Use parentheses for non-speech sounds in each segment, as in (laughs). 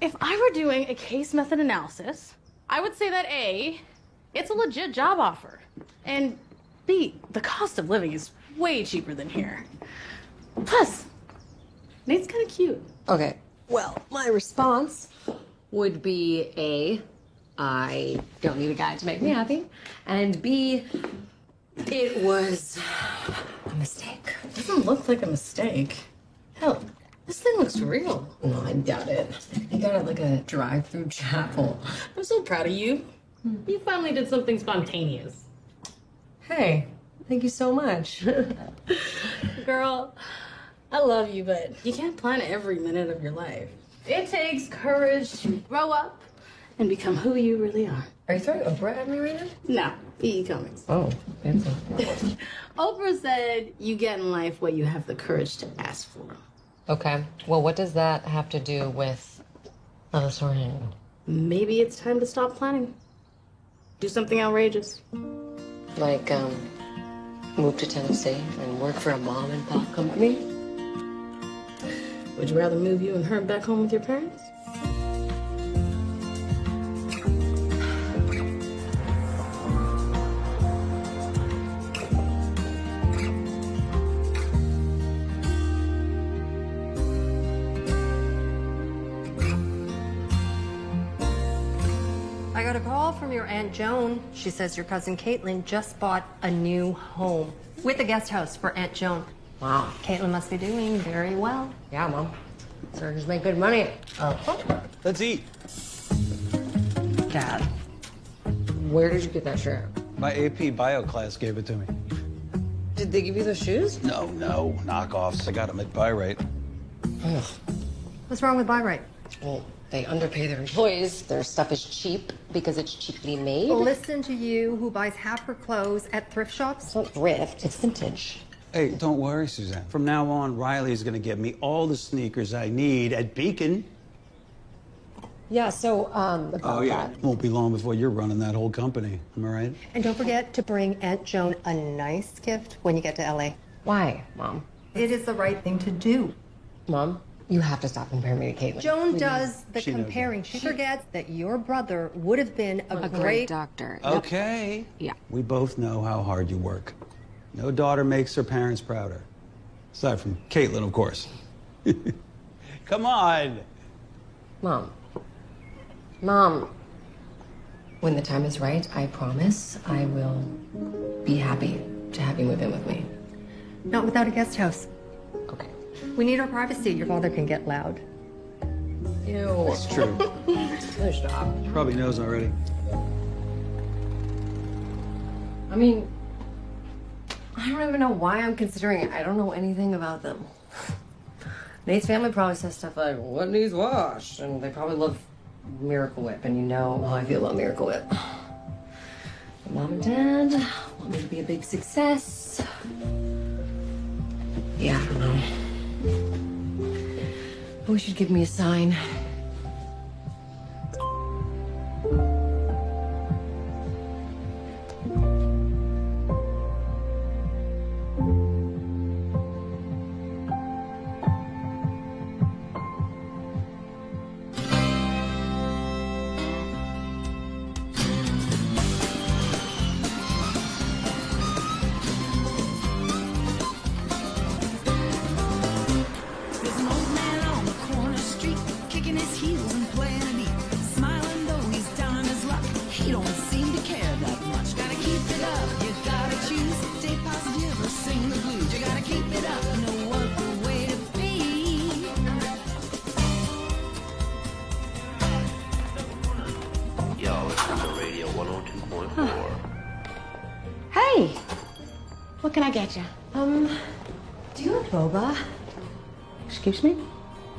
If I were doing a case method analysis, I would say that A, it's a legit job offer. And B, the cost of living is way cheaper than here. Plus, Nate's kind of cute. Okay. Well, my response would be A, I don't need a guy to make me happy. And B, it was a mistake. Doesn't look like a mistake. Hell, this thing looks real. No, I doubt it. You got it like a drive-through chapel. I'm so proud of you. You finally did something spontaneous. Hey, thank you so much. (laughs) Girl, I love you, but you can't plan every minute of your life. It takes courage to grow up and become who you really are. Are you throwing Oprah at me right now? No, E.E. Cummings. Oh, fancy. (laughs) Oprah said you get in life what you have the courage to ask for. Okay. Well, what does that have to do with Story? Maybe it's time to stop planning. Do something outrageous. Like, um, move to Tennessee and work for a mom and pop company? Would you rather move you and her back home with your parents? Your Aunt Joan. She says your cousin Caitlin just bought a new home with a guest house for Aunt Joan. Wow. Caitlin must be doing very well. Yeah, Mom. Surgeons make good money. Uh, Let's eat. Dad. where did you get that shirt? My AP bio class gave it to me. Did they give you those shoes? No, no, knockoffs. I got them at buy right. What's wrong with buy right? Well, they underpay their employees. Their stuff is cheap because it's cheaply made. Listen to you who buys half her clothes at thrift shops. It's not thrift, it's vintage. Hey, don't worry, Suzanne. From now on, Riley's gonna give me all the sneakers I need at Beacon. Yeah, so, um, about that. Won't be long before you're running that whole company. Am I right? And don't forget to bring Aunt Joan a nice gift when you get to LA. Why, Mom? It is the right thing to do. Mom, you have to stop comparing me to Caitlin. Joan does the She comparing. She forgets that your brother would have been a, great doctor. Okay. Yeah. We both know how hard you work. No daughter makes her parents prouder. Aside from Caitlin, of course. (laughs) Come on. Mom. Mom. When the time is right, I promise I will be happy to have you move in with me. Not without a guest house. Okay. We need our privacy. Your father can get loud. Ew. That's true. (laughs) No, stop. Probably knows already. I mean, I don't even know why I'm considering it. I don't know anything about them. (sighs) Nate's family probably says stuff like, what needs washed? And they probably love Miracle Whip, and you know how I feel about Miracle Whip. But (sighs) Mom and Dad want me to be a big success. Yeah, I don't know. I wish you'd give me a sign.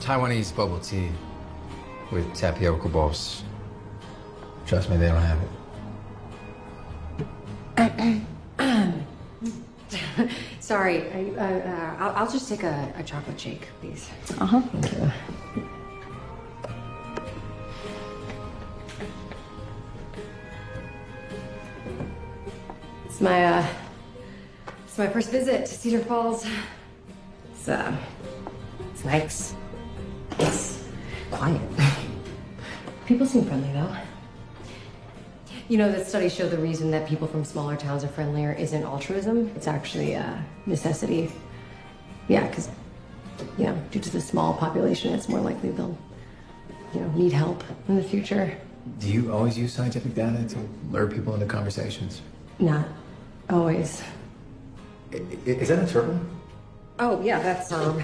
Taiwanese bubble tea with tapioca balls. Trust me, they don't have it. (coughs) Sorry, I, uh, uh, I'll, I'll just take a, a chocolate shake, please. Uh-huh. Thank. It's my, uh, it's my first visit to Cedar Falls. It's, uh, it's nice. It's quiet. People seem friendly though. You know, that studies show the reason that people from smaller towns are friendlier isn't altruism, it's actually uh, necessity. Yeah, because, you know, due to the small population, it's more likely they'll, you know, need help in the future. Do you always use scientific data to lure people into conversations? Not always. I- i- Is that a turtle? Oh, yeah, that's Herb.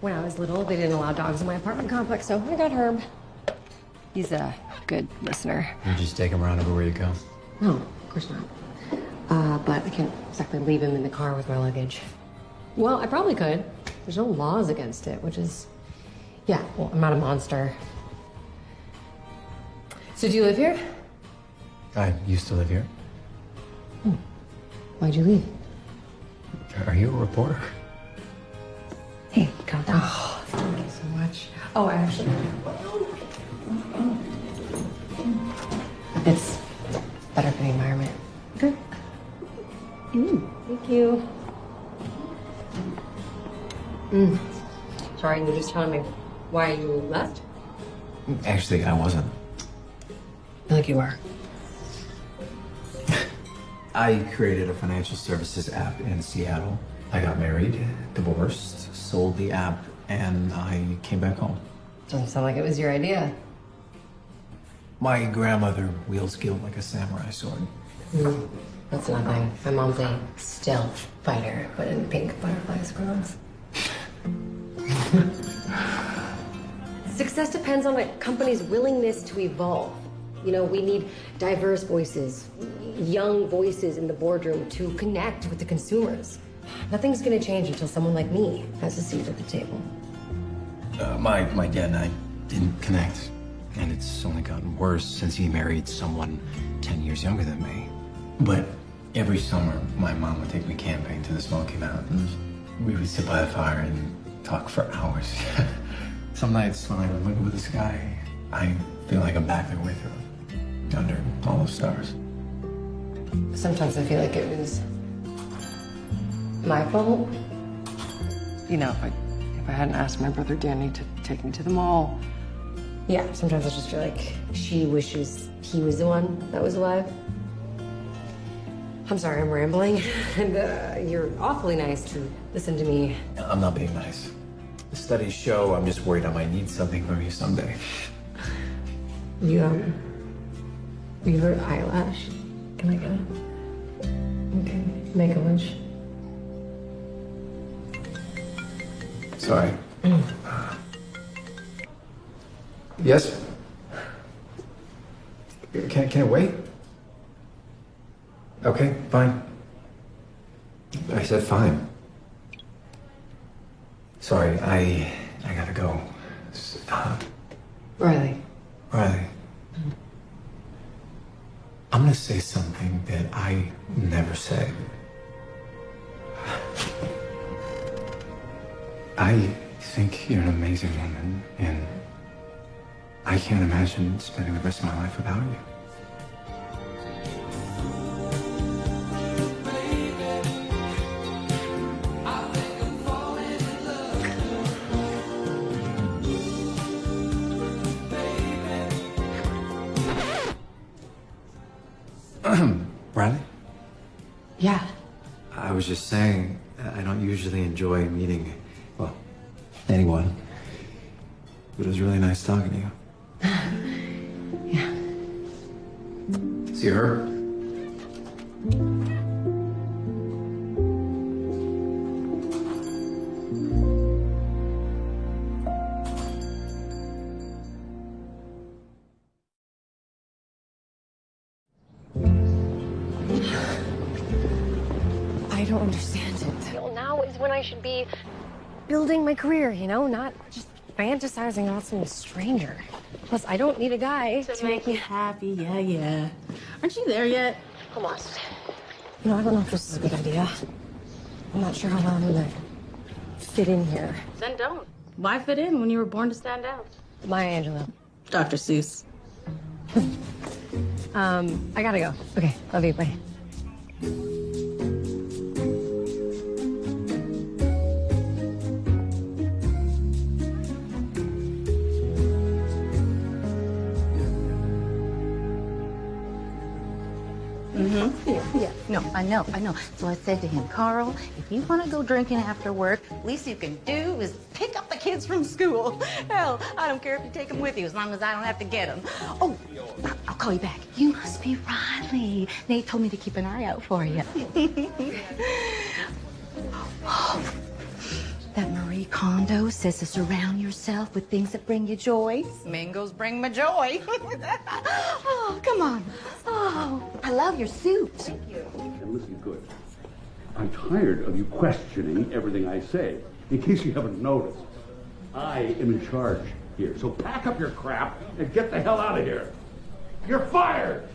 When I was little, they didn't allow dogs in my apartment complex, so I got Herb. He's a good listener. You just take him around everywhere you go. No, of course not. Uh, but I can't exactly leave him in the car with my luggage. Well, I probably could. There's no laws against it, which is, yeah. Well, I'm not a monster. So, do you live here? I used to live here. Why'd you leave? Are you a reporter? Hey, calm down. Oh, thank you so much. Oh, I actually. It's better for the environment. Okay. Mm, thank you. Mm. Sorry, you were just telling me why you left? Actually, I wasn't. I feel like you were. (laughs) I created a financial services app in Seattle. I got married, divorced, sold the app, and I came back home. Doesn't sound like it was your idea. My grandmother wields guilt like a samurai sword. Hmm, that's nothing. My mom's a stealth fighter, but in pink butterfly scrolls. (laughs) Success depends on a company's willingness to evolve. You know, we need diverse voices, young voices in the boardroom to connect with the consumers. Nothing's gonna change until someone like me has a seat at the table. Uh, my, my dad and I didn't connect. And it's only gotten worse since he married someone 10 years younger than me. But every summer, my mom would take me camping to the Smoky Mountains. We would sit by the fire and talk for hours. (laughs) Some nights when I look up at the sky, I feel like I'm back there with her, under all the stars. Sometimes I feel like it was my fault. You know, if I, if I hadn't asked my brother Danny to take me to the mall. Yeah, sometimes I just feel like she wishes he was the one that was alive. I'm sorry, I'm rambling. (laughs) and uh, you're awfully nice to listen to me. I'm not being nice. The studies show I'm just worried I might need something from you someday. You, um, you heard eyelash. Can I get it? Okay, make a wish. Sorry. yes? Can, can it wait? Okay, fine. I said fine. Sorry, I I gotta go. Riley. Riley. I'm gonna say something that I never say. I think you're an amazing woman, and I can't imagine spending the rest of my life without you. (clears throat) Riley? Yeah. I was just saying, I don't usually enjoy meeting, anyone. But it was really nice talking to you. (sighs) Yeah. See her? Building my career, you know, not just fantasizing about some stranger. Plus, I don't need a guy to, make me. happy. Yeah, yeah. Aren't you there yet? Almost. You know, I don't know if this is a good idea. I'm not sure how well I'm gonna fit in here. Then don't. Why fit in when you were born to stand out? Maya Angelou. Dr. Seuss. (laughs) Um, I gotta go. Okay, love you. Bye. No, I know, I know. So I said to him, Carl, if you want to go drinking after work, least you can do is pick up the kids from school. (laughs) Hell, I don't care if you take them with you as long as I don't have to get them. Oh, I'll call you back. You must be Riley. Nate told me to keep an eye out for you. (laughs) Oh, that Marie Kondo says to surround yourself with things that bring you joy. Mangoes bring me joy. (laughs) oh, come on. Oh, I love your suit. Thank you. And listen good. I'm tired of you questioning everything I say. In case you haven't noticed, I am in charge here. So pack up your crap and get the hell out of here. You're fired!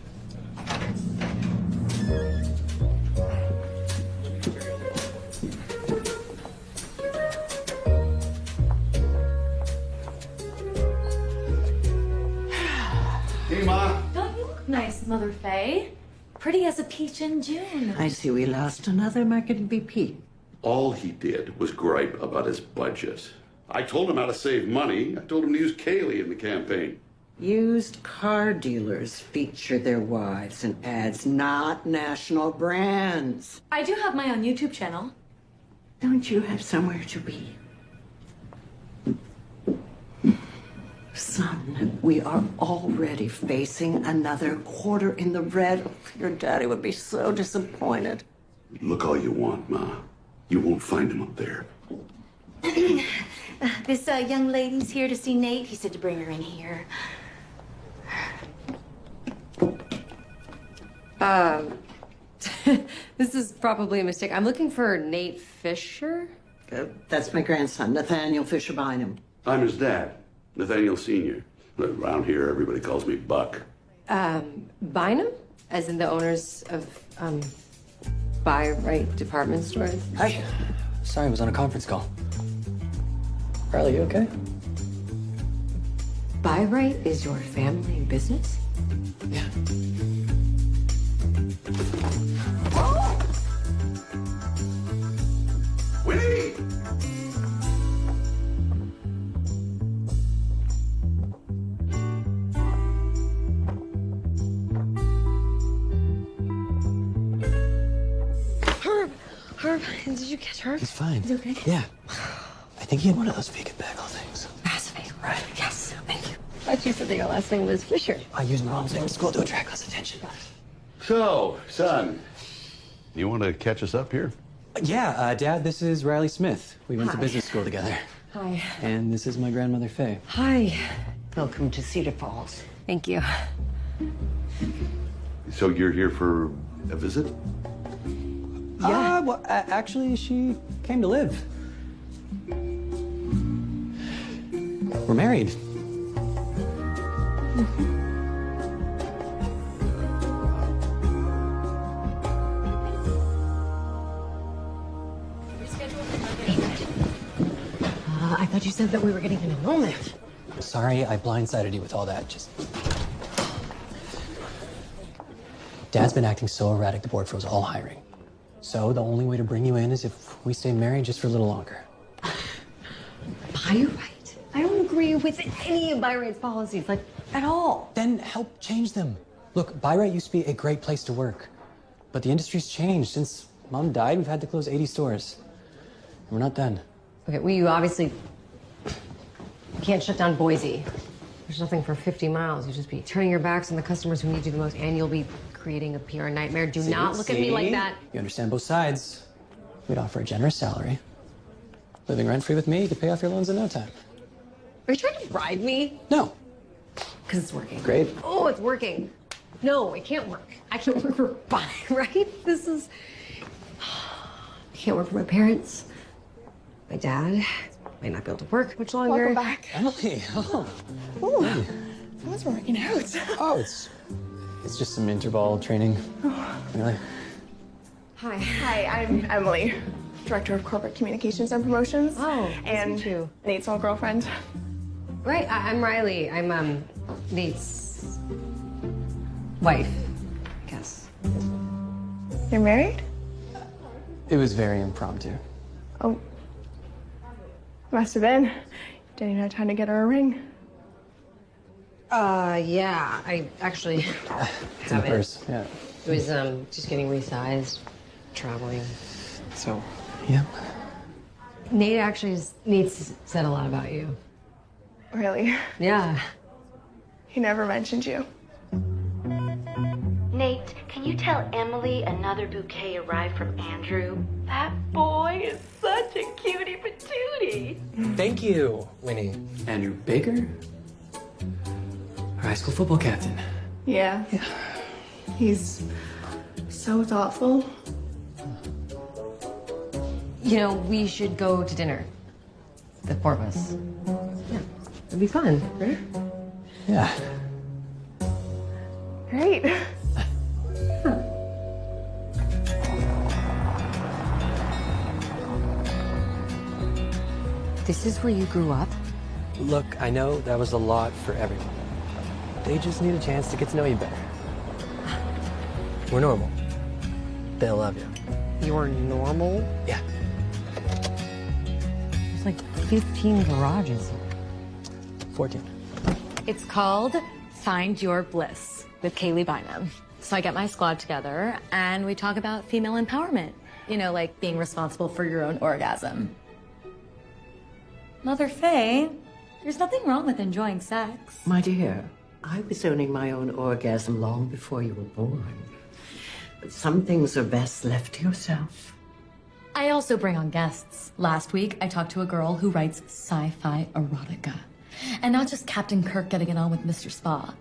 Nice, Mother Faye? Pretty as a peach in June. I see we lost another market VP. All he did was gripe about his budget. I told him how to save money. I told him to use Kaylee in the campaign. Used car dealers feature their wives in ads, not national brands. I do have my own YouTube channel. Don't you have somewhere to be? Son, we are already facing another quarter in the red. Your daddy would be so disappointed. Look all you want, Ma. You won't find him up there. (clears throat) This uh, young lady's here to see Nate. He said to bring her in here. Um, (laughs) this is probably a mistake. I'm looking for Nate Fisher. Uh, that's my grandson, Nathaniel Fisher Bynum. I'm his dad, Nathaniel Sr. Around here, everybody calls me Buck. Um, Bynum, as in the owners of um, Buy Right department stores. Hi. Sorry, I was on a conference call. Riley, you okay? Buy Right is your family business. Yeah. Did you catch Herb? He's fine. Is he okay? Yeah. I think he had one of those vegan bagel things. Fascinating. Right. Yes. Thank you. I thought you said that your last name was Fisher. I used mom's name in school to attract less attention. So, son, you want to catch us up here? Yeah, uh, Dad, this is Riley Smith. We went to business school together. Hi. And this is my grandmother, Faye. Hi. Welcome to Cedar Falls. Thank you. So you're here for a visit? Yeah. Uh, well, actually, she came to live. We're married. Uh, I thought you said that we were getting an enrollment. Sorry, I blindsided you with all that. Just. Dad's been acting so erratic, the board froze all hiring. So the only way to bring you in is if we stay married just for a little longer. (sighs) Buy I don't agree with any of Buy policies, like, at all. Then help change them. Look, Buy used to be a great place to work, but the industry's changed. Since Mom died, we've had to close 80 stores. And we're not done. Okay, well, you obviously can't shut down Boise. There's nothing for 50 miles. You'll just be turning your backs on the customers who need you the most, and you'll be creating a PR nightmare. Do See? not look at me like that. You understand both sides. We'd offer a generous salary. Living rent free with me, you could pay off your loans in no time. Are you trying to bribe me? No. Because it's working. Great. Oh, it's working. No, it can't work. I can't work for (laughs) Buy Right. This is. (sighs) I can't work for my parents. My dad might not be able to work much longer. Welcome back. Emily, oh. Ooh, someone's working out. Oh, it's it's just some interval training. Really? Hi. Hi, I'm Emily, Director of Corporate Communications and Promotions. Oh, and meet you. Nate's old girlfriend. Right, I- I'm Riley. I'm um Nate's wife, I guess. You're married? It was very impromptu. Oh, must have been. Didn't even have time to get her a ring. Uh, yeah. I actually It's in the have it. Yeah. It was um just getting resized, traveling. So, yeah. Nate actually s- Nate's said a lot about you. Really? Yeah. He never mentioned you. Nate, can you tell Emily another bouquet arrived from Andrew? That boy is such a cutie patootie. Thank you, Winnie. Andrew Baker, our high school football captain. Yeah. Yeah. He's so thoughtful. You know, we should go to dinner. The four of us. Yeah. It'd be fun, right? Yeah. Great. (laughs) This is where you grew up? Look, I know that was a lot for everyone. They just need a chance to get to know you better. We're normal. They'll love you. You're normal? Yeah. There's like 15 garages here. 14. It's called Find Your Bliss with Kaylee Bynum. So I get my squad together and we talk about female empowerment. You know, like being responsible for your own orgasm. Mother Faye, there's nothing wrong with enjoying sex. My dear, I was owning my own orgasm long before you were born. But some things are best left to yourself. I also bring on guests. Last week, I talked to a girl who writes sci-fi erotica. And not just Captain Kirk getting it on with Mr. Spock.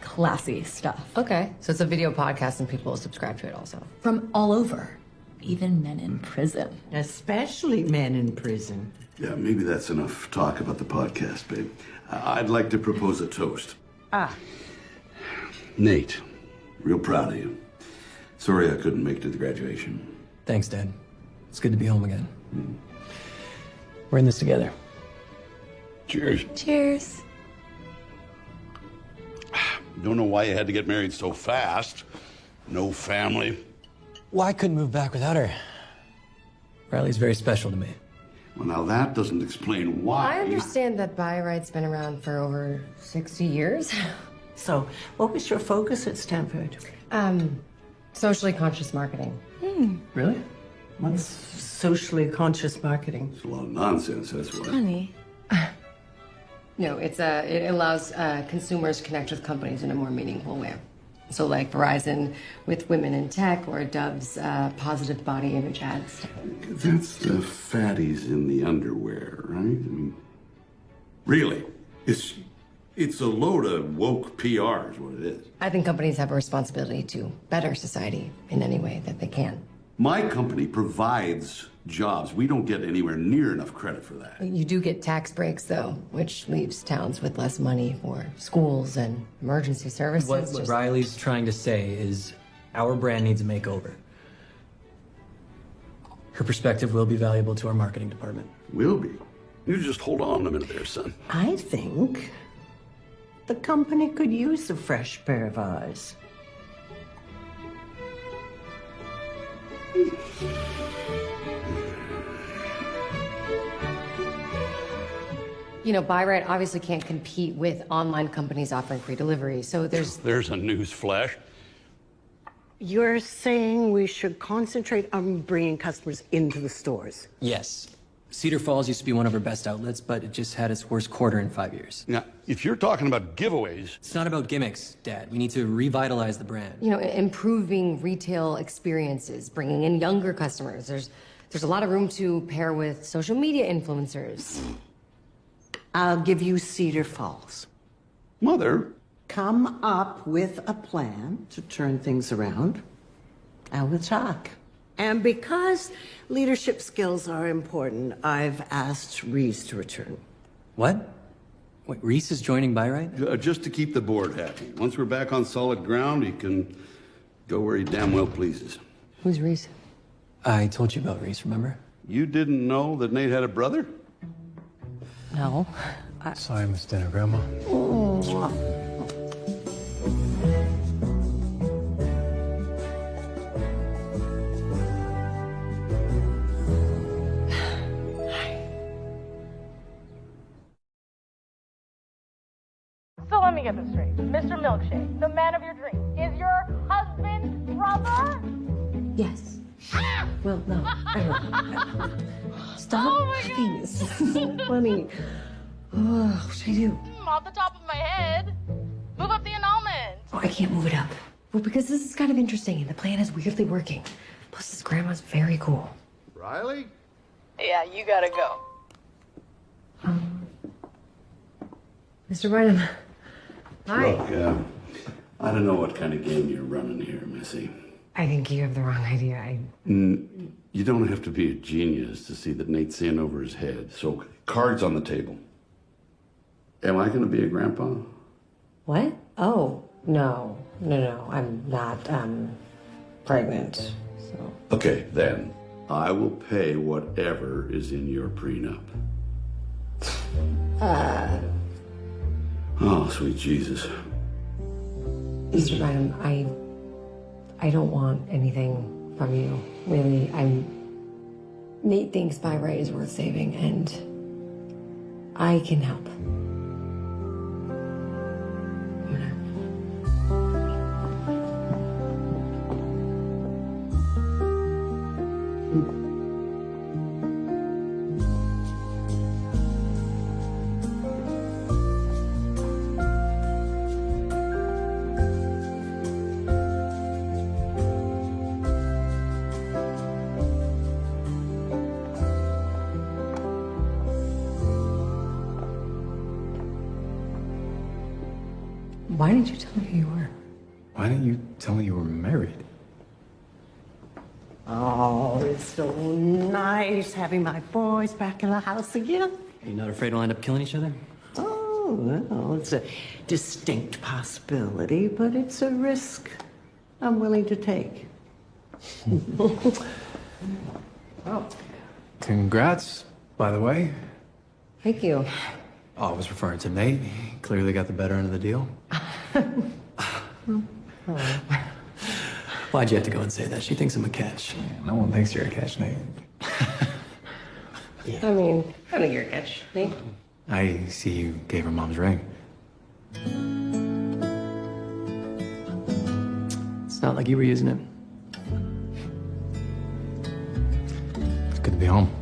Classy stuff. Okay. So it's a video podcast and people will subscribe to it also. From all over. Even men in prison. Especially men in prison. Yeah, maybe that's enough talk about the podcast, babe. I- I'd like to propose a toast. Ah. Nate, real proud of you. Sorry I couldn't make it to the graduation. Thanks, Dad. It's good to be home again. We're in this together. Cheers. Cheers. (sighs) Don't know why you had to get married so fast. No family. Well, I couldn't move back without her. Riley's very special to me. Well, now that doesn't explain why. I understand that buy right's been around for over 60 years. (laughs) So, what was your focus at Stanford? Um, socially conscious marketing. Really? What's socially conscious marketing? It's a lot of nonsense, that's what. Honey. (laughs) No, it's uh, it allows uh, consumers to connect with companies in a more meaningful way. So, like Verizon with women in tech, or Dove's uh, positive body image ads. That's the fatties in the underwear, right? I mean, really? It's it's a load of woke PR, is what it is. I think companies have a responsibility to better society in any way that they can. My company provides jobs. We don't get anywhere near enough credit for that. You do get tax breaks, though, which leaves towns with less money for schools and emergency services. What, what Just- Riley's trying to say is our brand needs a makeover. Her perspective will be valuable to our marketing department. Will be. You just hold on a minute there, son. I think the company could use a fresh pair of eyes. You know, Buy Right obviously can't compete with online companies offering free delivery. So there's (laughs) There's a news flash. You're saying we should concentrate on bringing customers into the stores. Yes. Cedar Falls used to be one of our best outlets, but it just had its worst quarter in five years. Now, if you're talking about giveaways, It's not about gimmicks, Dad. We need to revitalize the brand. you know, improving retail experiences, bringing in younger customers. There's there's a lot of room to pair with social media influencers. I'll give you Cedar Falls. Mother, Come up with a plan to turn things around, and we'll talk. And because leadership skills are important, I've asked Reese to return. What? Wait, Reese is joining Buy Right? uh, just to keep the board happy. Once we're back on solid ground, he can go where he damn well pleases. Who's Reese? I told you about Reese, remember? You didn't know that Nate had a brother? No. I... Sorry, Miss Dinner, Grandma. So Milkshake, the man of your dreams, is your husband brother? Yes. Well, no. I (laughs) don't. Stop Oh my laughing. This is so funny. Oh, what should I do? Mm, Off the top of my head. Move up the annulment. Oh, I can't move it up. Well, because this is kind of interesting and the plan is weirdly working. Plus, his grandma's very cool. Riley? Yeah, you gotta go. Mr. Bynum. Hi. Look, uh, I don't know what kind of game you're running here, Missy. I think you have the wrong idea. I. Mm, You don't have to be a genius to see that Nate's in over his head. So, cards on the table. Am I going to be a grandpa? What? Oh, no. No, no. I'm not, um, pregnant. So. Okay, then. I will pay whatever is in your prenup. Uh, Oh, sweet Jesus. Mr. Bynum, I. I don't want anything from you. Really, I'm. Nate thinks Buy Right is worth saving, and I can help. Tell me who you were? Why didn't you tell me you were married? Oh, it's so nice having my boys back in the house again. Are You're not afraid we'll end up killing each other? Oh, well, it's a distinct possibility, but it's a risk I'm willing to take. (laughs) Oh. Congrats, by the way. Thank you. Oh, I was referring to Nate. He clearly got the better end of the deal. (laughs) Hmm. Why'd you have to go and say that? She thinks I'm a catch. No one thinks you're a catch, Nate. I mean, I think you're a catch, Nate. I see you gave her mom's ring. It's not like you were using it. It's good to be home.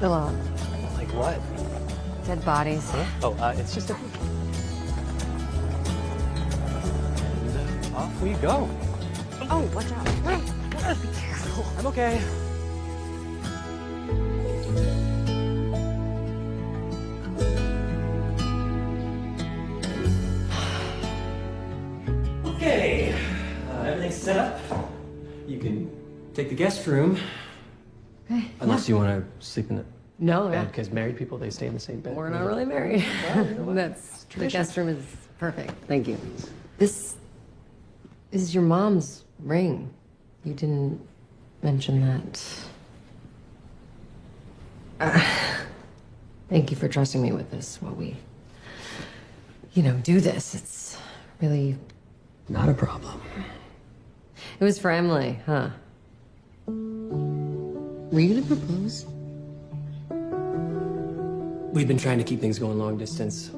Yeah. Like what? Dead bodies. Oh, uh, it's just a. And, uh, off we go. Oh, watch out. Be careful. I'm okay. (sighs) Okay, uh, everything's set up. You can take the guest room. Okay. Unless you want to sleep in the No, yeah. bed, because married people, they stay in the same bed. We're not really married. (laughs) That's true. the tradition. guest room is perfect. Thank you. This is your mom's ring. You didn't mention that. Uh, thank you for trusting me with this while we, you know, do this. It's really Not a problem. It was for Emily, huh? Were you gonna propose? We'd been trying to keep things going long distance.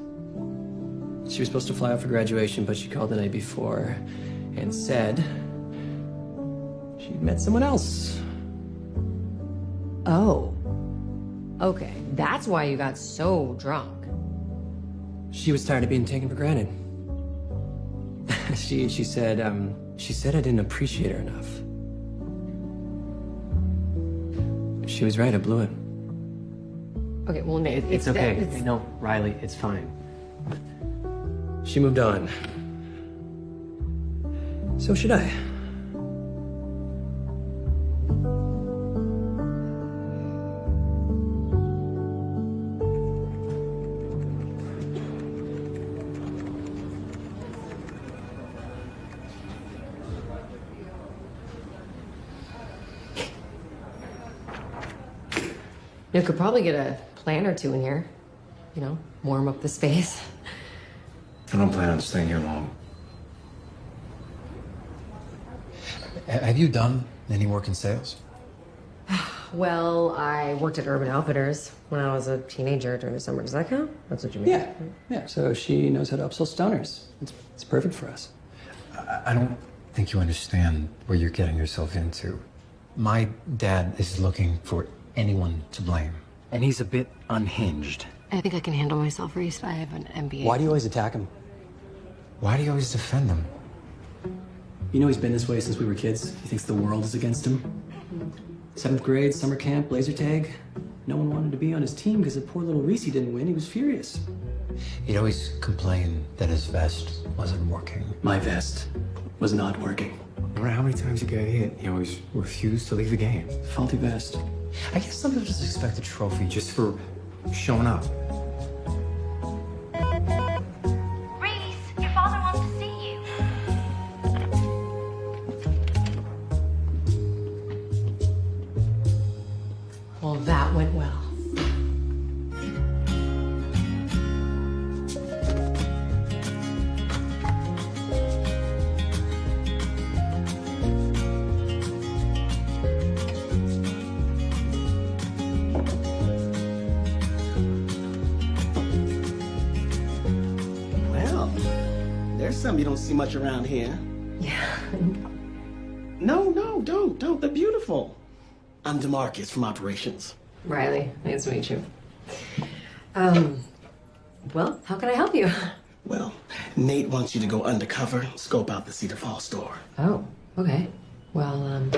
She was supposed to fly out for graduation, but she called the night before and said she'd met someone else. Oh. Okay, that's why you got so drunk. She was tired of being taken for granted. (laughs) she she said um, she said I didn't appreciate her enough. She was right. I blew it. Okay, well, Nate, It's okay. it's- No, Riley, it's fine. She moved on. So should I. You could probably get a plant or two in here. You know, warm up the space. I don't plan on staying here long. Have you done any work in sales? (sighs) Well, I worked at Urban Outfitters when I was a teenager during the summer. Does that count? That's what you mean? Yeah, yeah. So she knows how to upsell stoners. It's, it's perfect for us. I, I don't think you understand what you're getting yourself into. My dad is looking for anyone to blame, and he's a bit unhinged. I think I can handle myself, Reese. I have an MBA. Why do you always attack him? Why do you always defend him? You know he's been this way since we were kids. He thinks the world is against him. Seventh grade, summer camp, laser tag. No one wanted to be on his team because the poor little Reese didn't win. He was furious. He'd always complain that his vest wasn't working. My vest was not working. No matter how many times he got hit, he always refused to leave the game. Faulty vest. I guess some people just expect a trophy just for showing up. See much around here. Yeah. No, no, don't, don't. They're beautiful. I'm Demarcus from operations. Riley, nice to meet you. Um, well, how can I help you? Well, Nate wants you to go undercover, scope out the Cedar Falls store. Oh, okay. Well, um,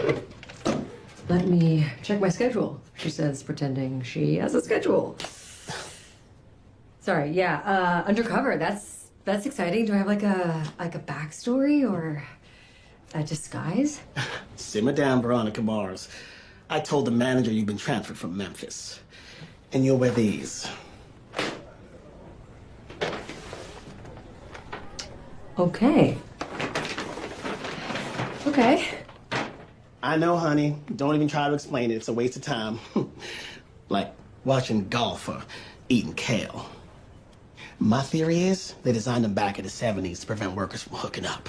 let me check my schedule. She says, pretending she has a schedule. Sorry, yeah, uh, undercover. That's that's exciting. Do I have like a like a backstory or a disguise? (laughs) Simmer down, Veronica Mars. I told the manager you've been transferred from Memphis. And you'll wear these. Okay. Okay. I know, honey. Don't even try to explain it. It's a waste of time. (laughs) like watching golf or eating kale. My theory is they designed them back in the 70s to prevent workers from hooking up.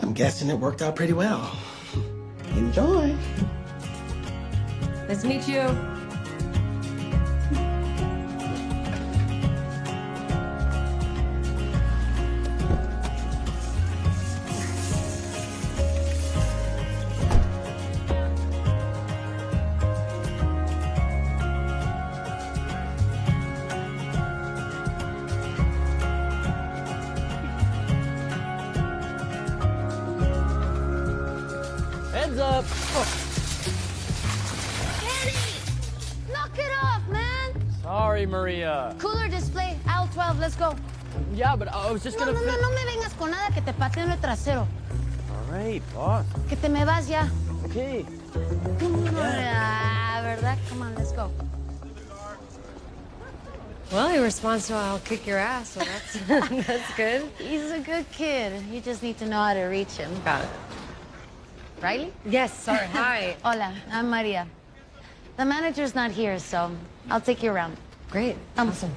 I'm guessing it worked out pretty well. (laughs) Enjoy. Nice to meet you. I was just No, gonna. no, no, fin- no me vengas con nada que te pateo en el trasero. All right, boss. Que te me vas ya. Okay. Ah, ¿verdad? Come on, let's go. Well, he responds to I'll kick your ass, so that's (laughs) that's good. He's a good kid. You just need to know how to reach him. Got it. Riley? Yes, sorry. (laughs) Hi. Hola, I'm Maria. The manager's not here, so I'll take you around. Great. awesome.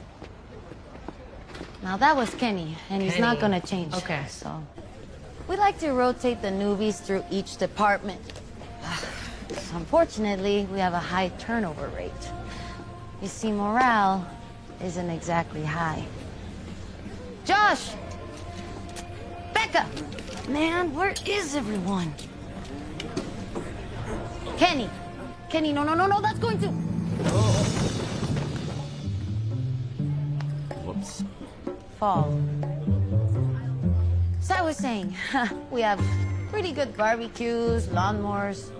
Now that was Kenny, and he's not gonna change. Okay. So we like to rotate the newbies through each department. (sighs) Unfortunately, we have a high turnover rate. You see, morale isn't exactly high. Josh! Becca! Man, where is everyone? Kenny! Kenny, no, no, no, no, that's going to. Whoops. Fall. So I was saying, (laughs) we have pretty good barbecues, lawnmowers.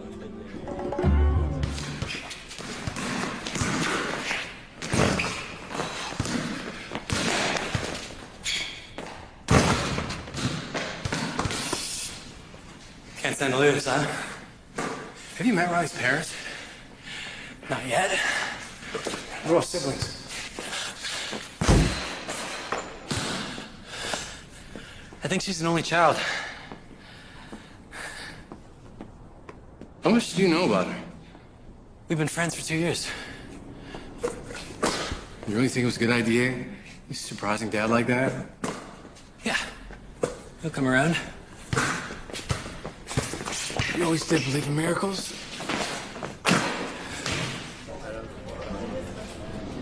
Can't stand to lose, huh? Have you met Riley's parents? Not yet. We're all siblings. think she's an only child. How much do you know about her? We've been friends for two years. You really think it was a good idea? You surprising dad like that? Yeah. He'll come around. You always did believe in miracles?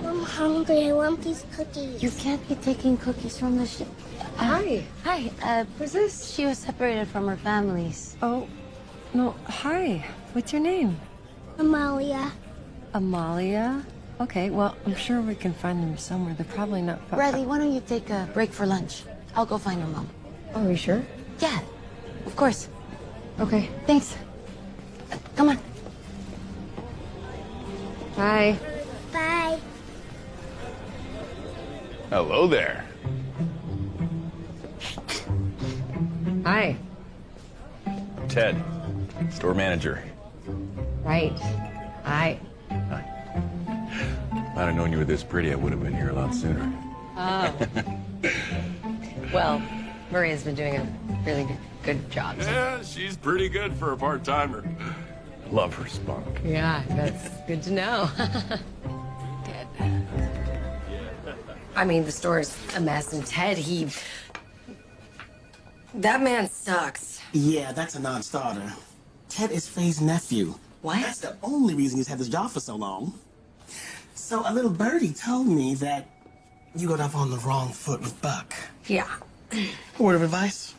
I'm hungry. I want these cookies. You can't be taking cookies from the ship. Hi. Hi. Uh, Who's this? She was separated from her families. Oh, no. Hi. What's your name? Amalia. Amalia? Okay, well, I'm sure we can find them somewhere. They're probably not far. Bradley, why don't you take a break for lunch? I'll go find her mom. Oh, are you sure? Yeah, of course. Okay. Thanks. Uh, Come on. Bye. Bye. Hello there. Hi. Ted, store manager. Right. Hi. If I'd have known you were this pretty, I would have been here a lot sooner. Oh. well, Maria's been doing a really good, good job. Yeah, she's pretty good for a part timer. Love her spunk. Yeah, that's good to know. (laughs) I mean, the store's a mess, and Ted, he. That man sucks. Yeah, that's a non-starter. Ted is Faye's nephew. What? That's the only reason he's had this job for so long. So a little birdie told me that you got off on the wrong foot with Buck. Yeah. Word of advice?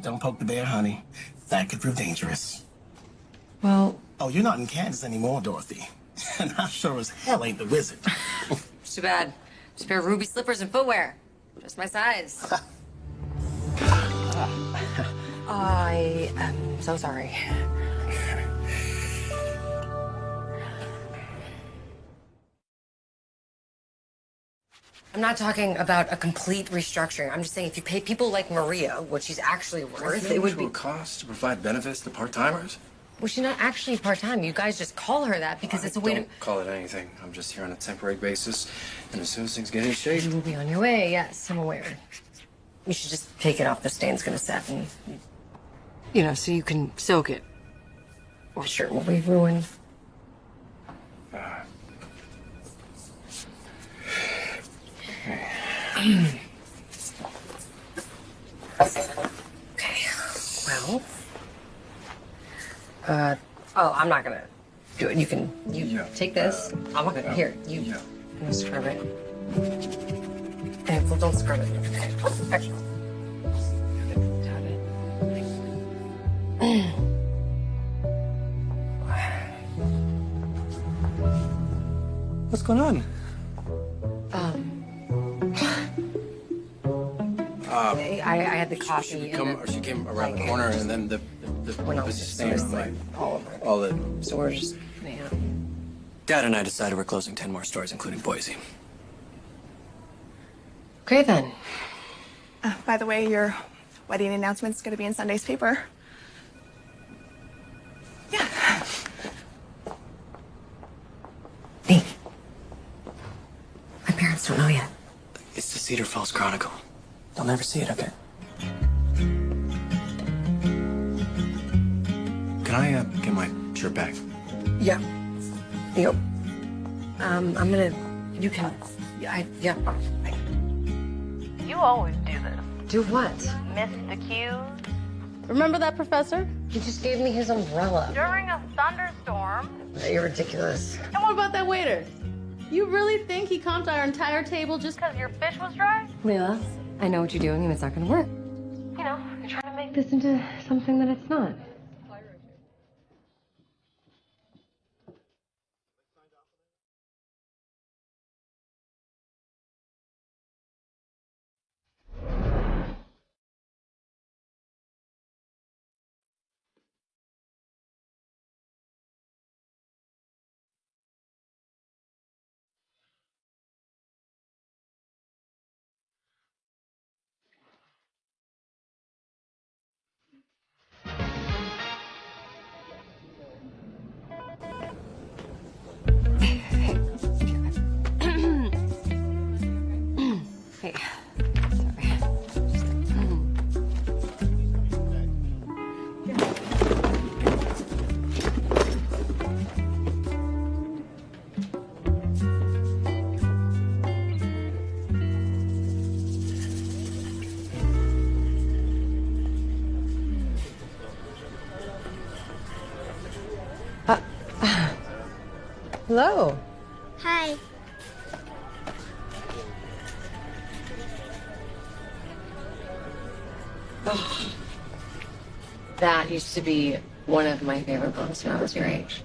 Don't poke the bear, honey. That could prove dangerous. Well. Oh, you're not in Kansas anymore, Dorothy. (laughs) And I sure as hell ain't the wizard. It's (laughs) too bad. Just a pair of ruby slippers and footwear. Just my size. (laughs) I am so sorry. I'm not talking about a complete restructuring. I'm just saying if you pay people like Maria what she's actually worth, it would be. cost to provide benefits to part-timers? Well, she's not actually part time. You guys just call her that because it's a way to. Don't call it anything. I'm just here on a temporary basis, and as soon as things get in shape, You will be on your way. Yes, I'm aware. You should just take it off. The stain's gonna set, and you know, so you can soak it. Or the shirt will be ruined. (sighs) okay. Well. Uh. Oh, I'm not gonna do it. You can. You take this. I'm not gonna. Here. You. Yeah. I'm gonna scrub it. Hey, well, don't scrub it. Okay. Actually. What's going on? Um, Uh, I, I had the coffee. she, and come, the- or she came around the corner, and then the the, the Went on was the just staying like, all over. all the. stores. Yeah. Dad and I decided we're closing 10 more stores, including Boise. Okay then. Uh, by the way, your wedding announcement's going to be in Sunday's paper. Yeah. Nate. My parents don't know yet. It's the Cedar Falls Chronicle. They'll never see it, okay? Can I uh, get my shirt back? Yeah. Yep. Um, I'm gonna. You can. Yeah. I, yeah. You always do this. Do what? Miss the cues. Remember that professor? He just gave me his umbrella. During a thunderstorm. You're ridiculous. And what about that waiter? You really think he comped our entire table just because your fish was dry? Leila, I know what you're doing, and it's not gonna work. You know, you're trying to make This into something that it's not. Hello. Hi. Oh, (sighs) that used to be one of my favorite books when I was your age.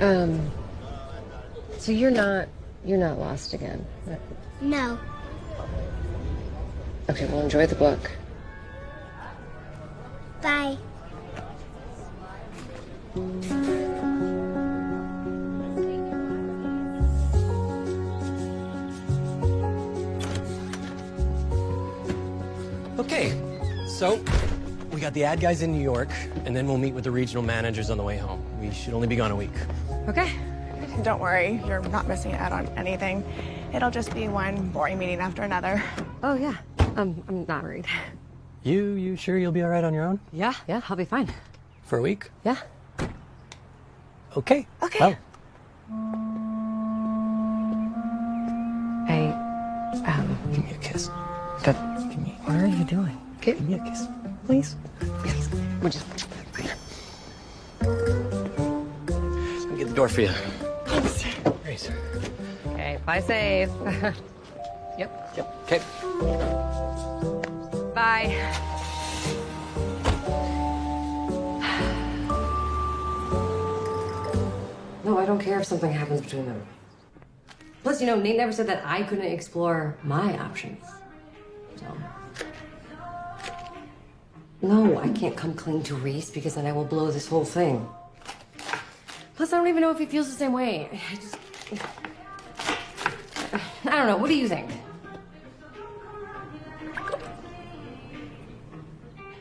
Um. So you're not you're not lost again. No. Okay, well enjoy the book. Bye. So we got the ad guys in New York, and then we'll meet with the regional managers on the way home. We should only be gone a week. Okay. Don't worry, you're not missing out on anything. It'll just be one boring meeting after another. Oh yeah. Um, I'm not worried. You you sure you'll be all right on your own Yeah, yeah, I'll be fine. for a week? Yeah. Okay. Okay. Well, Hey, um, give me a kiss. But what are you doing? Give me a kiss, please. We're just Let me get the door for you. Thanks. Grace. Okay, fly safe. (laughs) yep. Yep. Okay. Bye. No, I don't care if something happens between them. Plus, you know, Nate never said that I couldn't explore my options. So. No, I can't come clean to Reese because then I will blow this whole thing. Plus, I don't even know if he feels the same way. I just. I don't know. What do you think?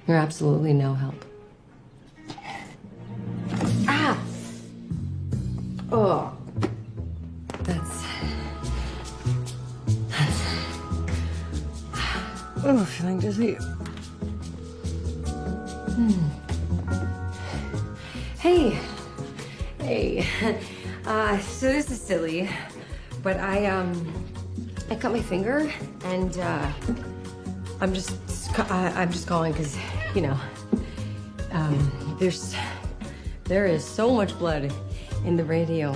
You're absolutely no help. Ah! Oh. That's. That's. (sighs) Oh, feeling dizzy. Hmm. Hey. Hey. (laughs) Uh, so this is silly, but I, um, I cut my finger and, uh, I'm just, I, I'm just calling because, you know, um, there's, there is so much blood in the radio.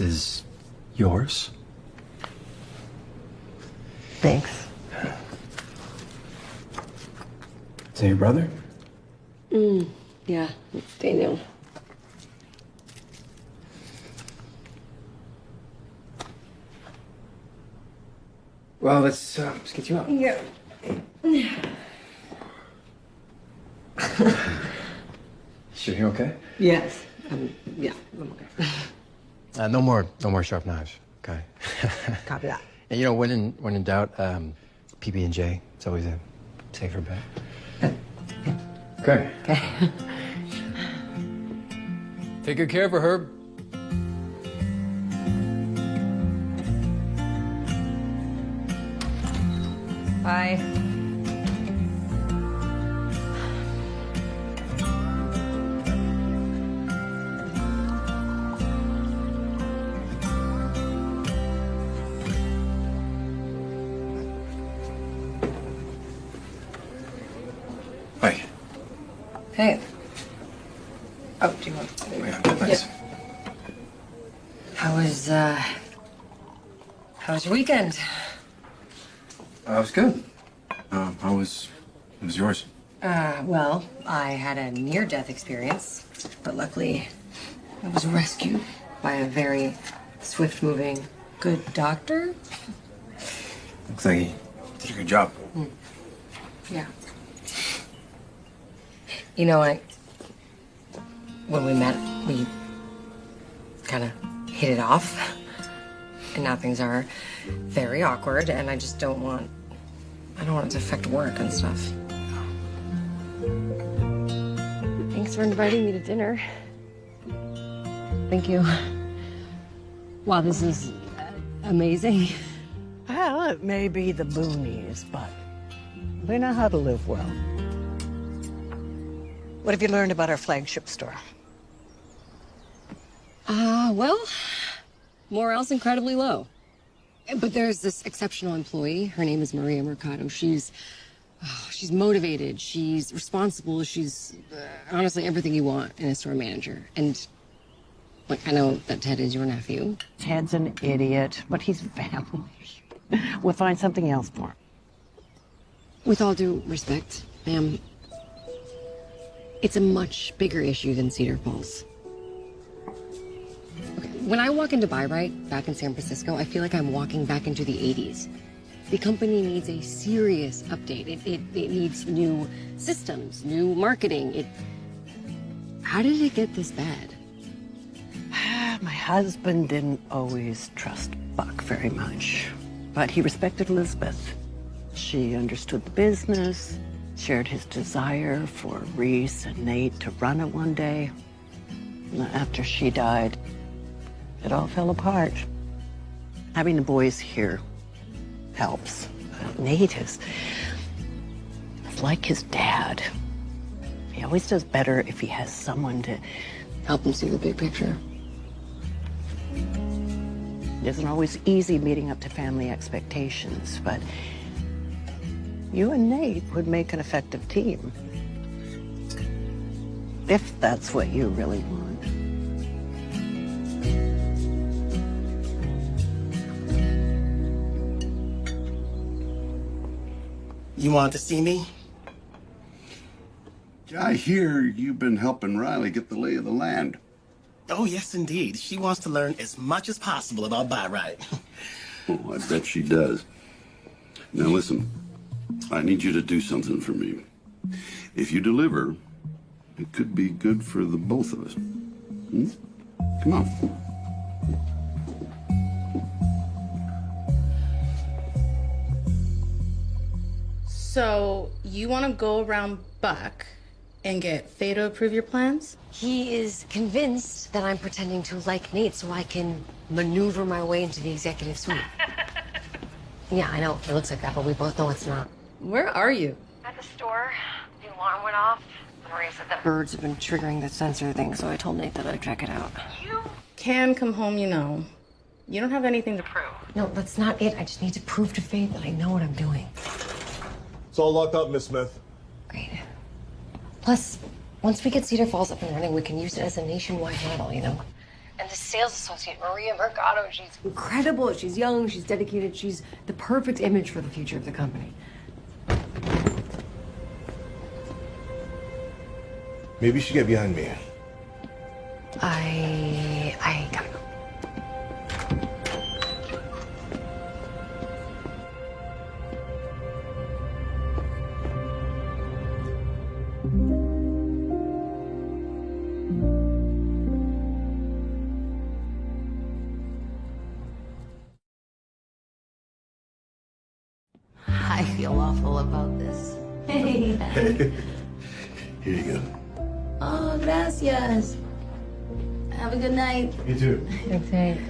This is yours. Thanks. Is that your brother? Mm, yeah, it's Daniel. Well, let's, uh, let's get you up. Yeah. Sure, you're okay? Yes. Um, yeah, I'm okay. Uh, no more, no more sharp knives. Okay. (laughs) Copy that. And you know, when in when in doubt, um, PB and J. It's always a safer bet. Okay. Okay. (laughs) Take good care of her, Herb. Bye. Weekend? Uh, it was good. Um, how was, how was yours? Uh, well, I had a near-death experience, but luckily, I was rescued by a very swift-moving, good doctor. Looks like he did a good job. Yeah. You know, I when we met, we kind of hit it off, and now things are very awkward, and I just don't want I don't want it to affect work and stuff. Thanks for inviting me to dinner. Thank you. Wow, this is uh, amazing. Well, it may be the boonies, but we know how to live well. What have you learned about our flagship store? Uh, well, morale's incredibly low. But there's this exceptional employee. Her name is Maria Mercado. She's oh, she's motivated. She's responsible. She's uh, honestly everything you want in a store manager. And like, I know that Ted is your nephew. Ted's an idiot, but he's family. (laughs) We'll find something else for him. With all due respect, ma'am, it's a much bigger issue than Cedar Falls. When I walk into Buy Right back in San Francisco, I feel like I'm walking back into the 80s. The company needs a serious update. It, it, it needs new systems, new marketing. It. How did it get this bad? (sighs) My husband didn't always trust Buck very much, but he respected Elizabeth. She understood the business, shared his desire for Reese and Nate to run it one day. After she died, it all fell apart. Having the boys here helps. Nate is, is like his dad. He always does better if he has someone to help him see the big picture. It isn't always easy meeting up to family expectations, but you and Nate would make an effective team. If that's what you really want. You want to see me? I hear you've been helping Riley get the lay of the land. Oh, yes, indeed. She wants to learn as much as possible about Buy Right. (laughs) Oh, I bet she does. Now listen, I need you to do something for me. If you deliver, it could be good for the both of us. Hmm? Come on. So you want to go around Buck and get Faye to approve your plans? He is convinced that I'm pretending to like Nate so I can maneuver my way into the executive suite. (laughs) yeah, I know. It looks like that, but we both know it's not. Where are you? At the store, the alarm went off. Maria said that Birds have been triggering the sensor thing, so I told Nate that I'd check it out. You can come home, you know. You don't have anything to prove. No, that's not it. I just need to prove to Faye that I know what I'm doing. It's all locked up, Miss Smith. Great. Plus, once we get Cedar Falls up and running, we can use it as a nationwide model, you know? And the sales associate, Maria Mercado, she's incredible. She's young, she's dedicated, she's the perfect image for the future of the company. Maybe you should get behind me. I. I gotta go. (laughs) Here you go. Oh, gracias. Have a good night. You too. Okay.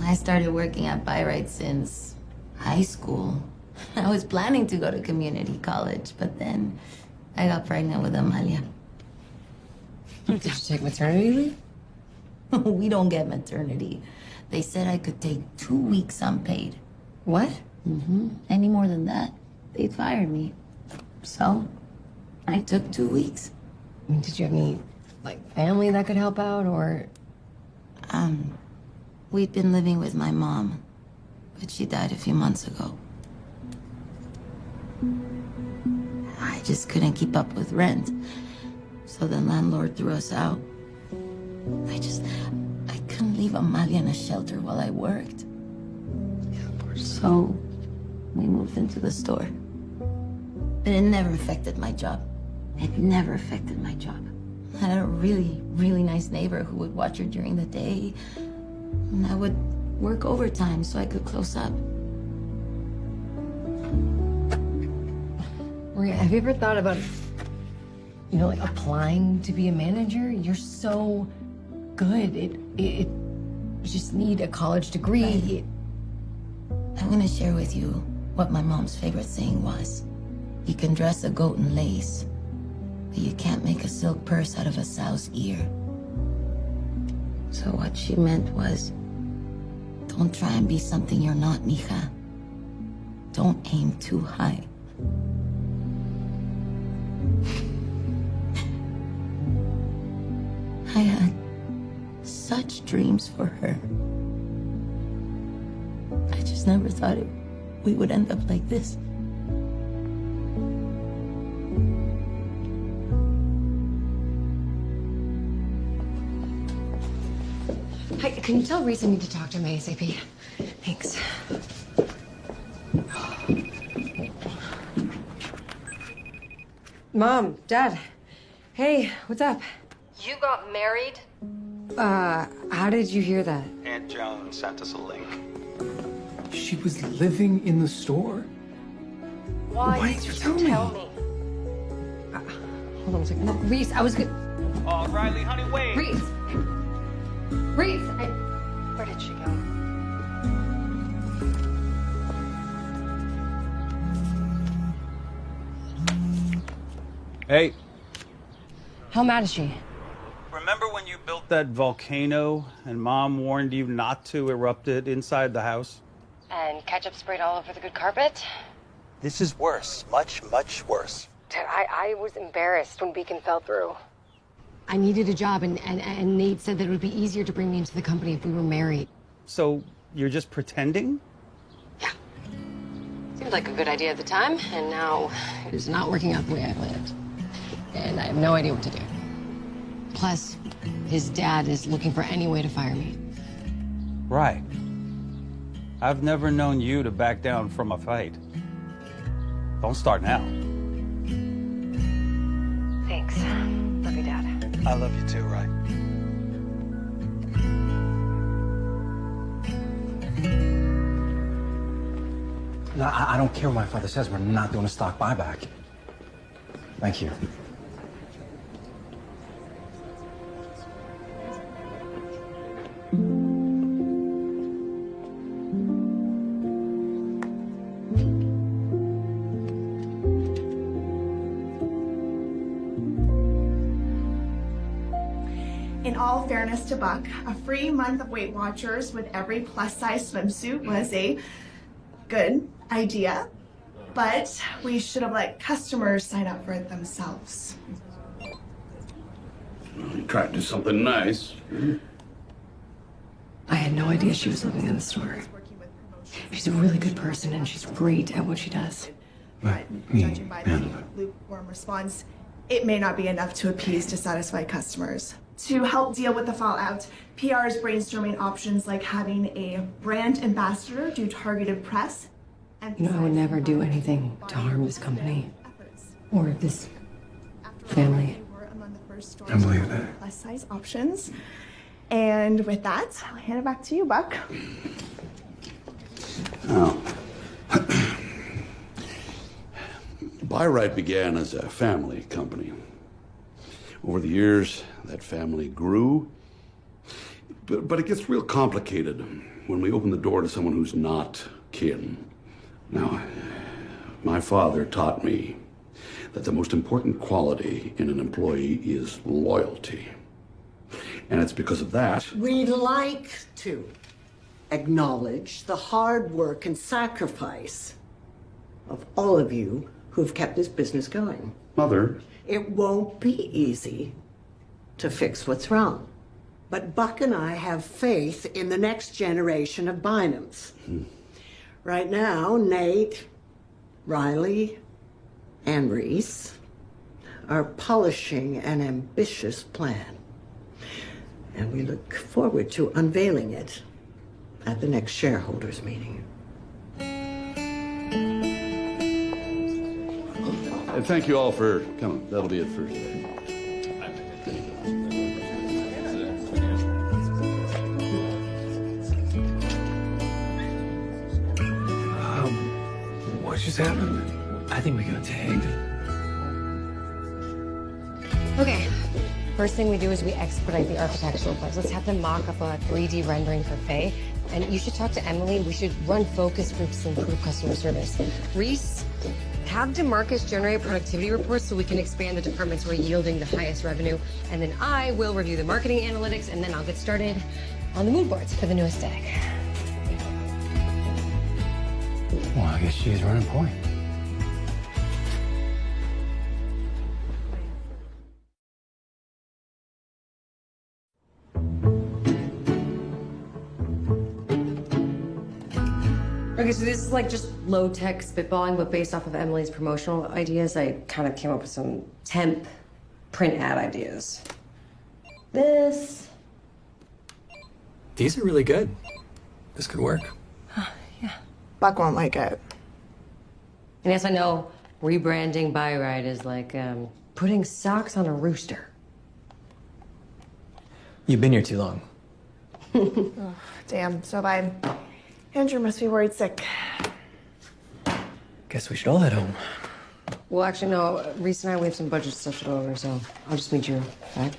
I started working at Buy Right since high school. (laughs) I was planning to go to community college, but then I got pregnant with Amalia. Did you take maternity leave? (laughs) we don't get maternity. They said I could take two weeks unpaid. What? Mm-hmm. Any more than that, they'd fire me. So, I took two weeks. I mean, Did you have any, like, family that could help out, or? Um, we'd been living with my mom, but she died a few months ago. I just couldn't keep up with rent, so the landlord threw us out. I just, I couldn't leave Amalia in a shelter while I worked. So, we moved into the store. But it never affected my job. It never affected my job. I had a really, really nice neighbor who would watch her during the day. And I would work overtime so I could close up. Maria, have you ever thought about you know, like applying to be a manager. You're so good. It, it, it you just need a college degree. I'm gonna share with you what my mom's favorite saying was. You can dress a goat in lace, but you can't make a silk purse out of a sow's ear. So what she meant was, don't try and be something you're not, mija. Don't aim too high. (laughs) I had such dreams for her. I just never thought it, we would end up like this. Can you tell Reese I need to talk to him ASAP? Thanks. Mom, Dad. Hey, what's up? You got married? Uh, how did you hear that? Aunt Joan sent us a link. She was living in the store? Why, Why did didn't you you tell, tell me? Hold on a second. No, Reese, I was good. Oh, Riley, honey, wait. Reese! Reese! I... Where did she go? Hey, How mad is she? remember when you built that volcano and mom warned you not to erupt it inside the house? And ketchup sprayed all over the good carpet? This is worse. Much, much worse. Dad, I, I was embarrassed when Beacon fell through. I needed a job, and, and, and Nate said that it would be easier to bring me into the company if we were married. So you're just pretending? Yeah. Seemed like a good idea at the time, and now it is not working out the way I planned. And I have no idea what to do. Plus, his dad is looking for any way to fire me. Right. I've never known you to back down from a fight. Don't start now. Thanks. Love you, Dad. I love you too, right? No, I, I don't care what my father says. We're not doing a stock buyback. Thank you. All fairness to Buck, a free month of Weight Watchers with every plus size swimsuit was a good idea, but we should have let customers sign up for it themselves. You tried to do something nice. I had no idea she was living in the store. She's a really good person, and she's great at what she does. But judging by the lukewarm response, it may not be enough to appease dissatisfied customers. To help deal with the fallout, PR is brainstorming options like having a brand ambassador do targeted press and You know, I would never do anything to harm this company or this family. I believe that. plus size options. And with that, I'll hand it back to you, Buck. Now, Buy Right began as a family company. Over the years, that family grew. But, but it gets real complicated when we open the door to someone who's not kin. Now, my father taught me that the most important quality in an employee is loyalty. And it's because of that We'd like to acknowledge the hard work and sacrifice of all of you who've kept this business going. Mother, It won't be easy to fix what's wrong. But Buck and I have faith in the next generation of Bynums. Hmm. Right now, Nate, Riley, and Reese are polishing an ambitious plan. And we look forward to unveiling it at the next shareholders meeting. And thank you all for coming. That'll be it for today. Um, what just happened? I think we got tagged. Okay. First thing we do is we expedite the architectural plans. Let's have them mock up a 3D rendering for Faye. And you should talk to Emily. We should run focus groups to improve customer service. Reese, have Demarcus generate productivity reports so we can expand the departments who are yielding the highest revenue. And then I will review the marketing analytics, and then I'll get started on the mood boards for the new aesthetic. Well, I guess she's running point. Okay, so this is like just low tech spitballing, but based off of Emily's promotional ideas, I kind of came up with some temp print ad ideas. This. These are really good. This could work. Yeah. Buck won't like it. And yes, I know rebranding Buy Right is like um, putting socks on a rooster. You've been here too long. (laughs) Ugh, Damn, so bad. Andrew must be worried sick. Guess we should all head home. Well, actually, no. Reese and I, we have some budget stuff to go over, so I'll just meet you back.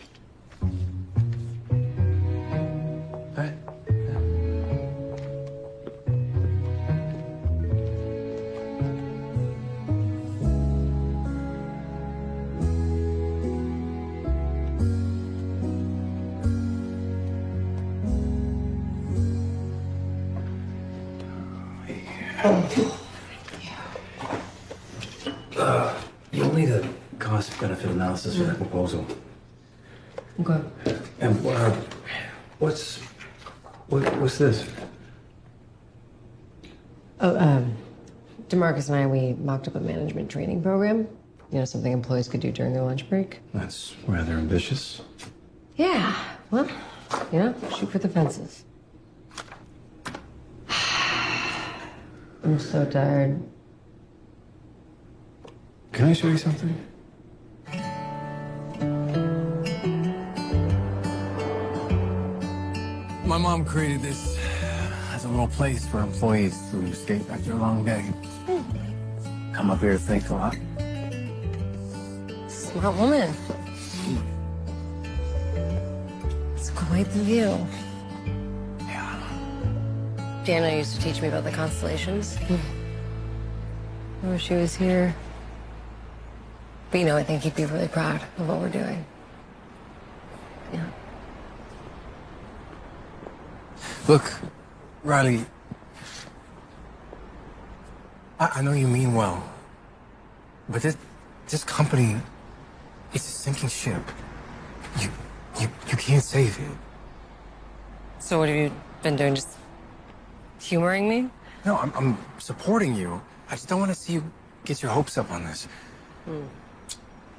Demarcus and I, we mocked up a management training program. You know, something employees could do during their lunch break. That's rather ambitious. Yeah, well, you know, shoot for the fences. (sighs) I'm so tired. Can I show you something? My mom created this as a little place for employees to escape after a long day. Come up here to think a lot. Smart woman. It's quite the view. Yeah. Dana used to teach me about the constellations. I wish she was here. But you know, I think he'd be really proud of what we're doing. Yeah. Look, Riley. I, I know you mean well, but this this company it's a sinking ship. You you you can't save it. So what have you been doing? Just humoring me? No, I'm I'm supporting you. I just don't want to see you get your hopes up on this. Hmm.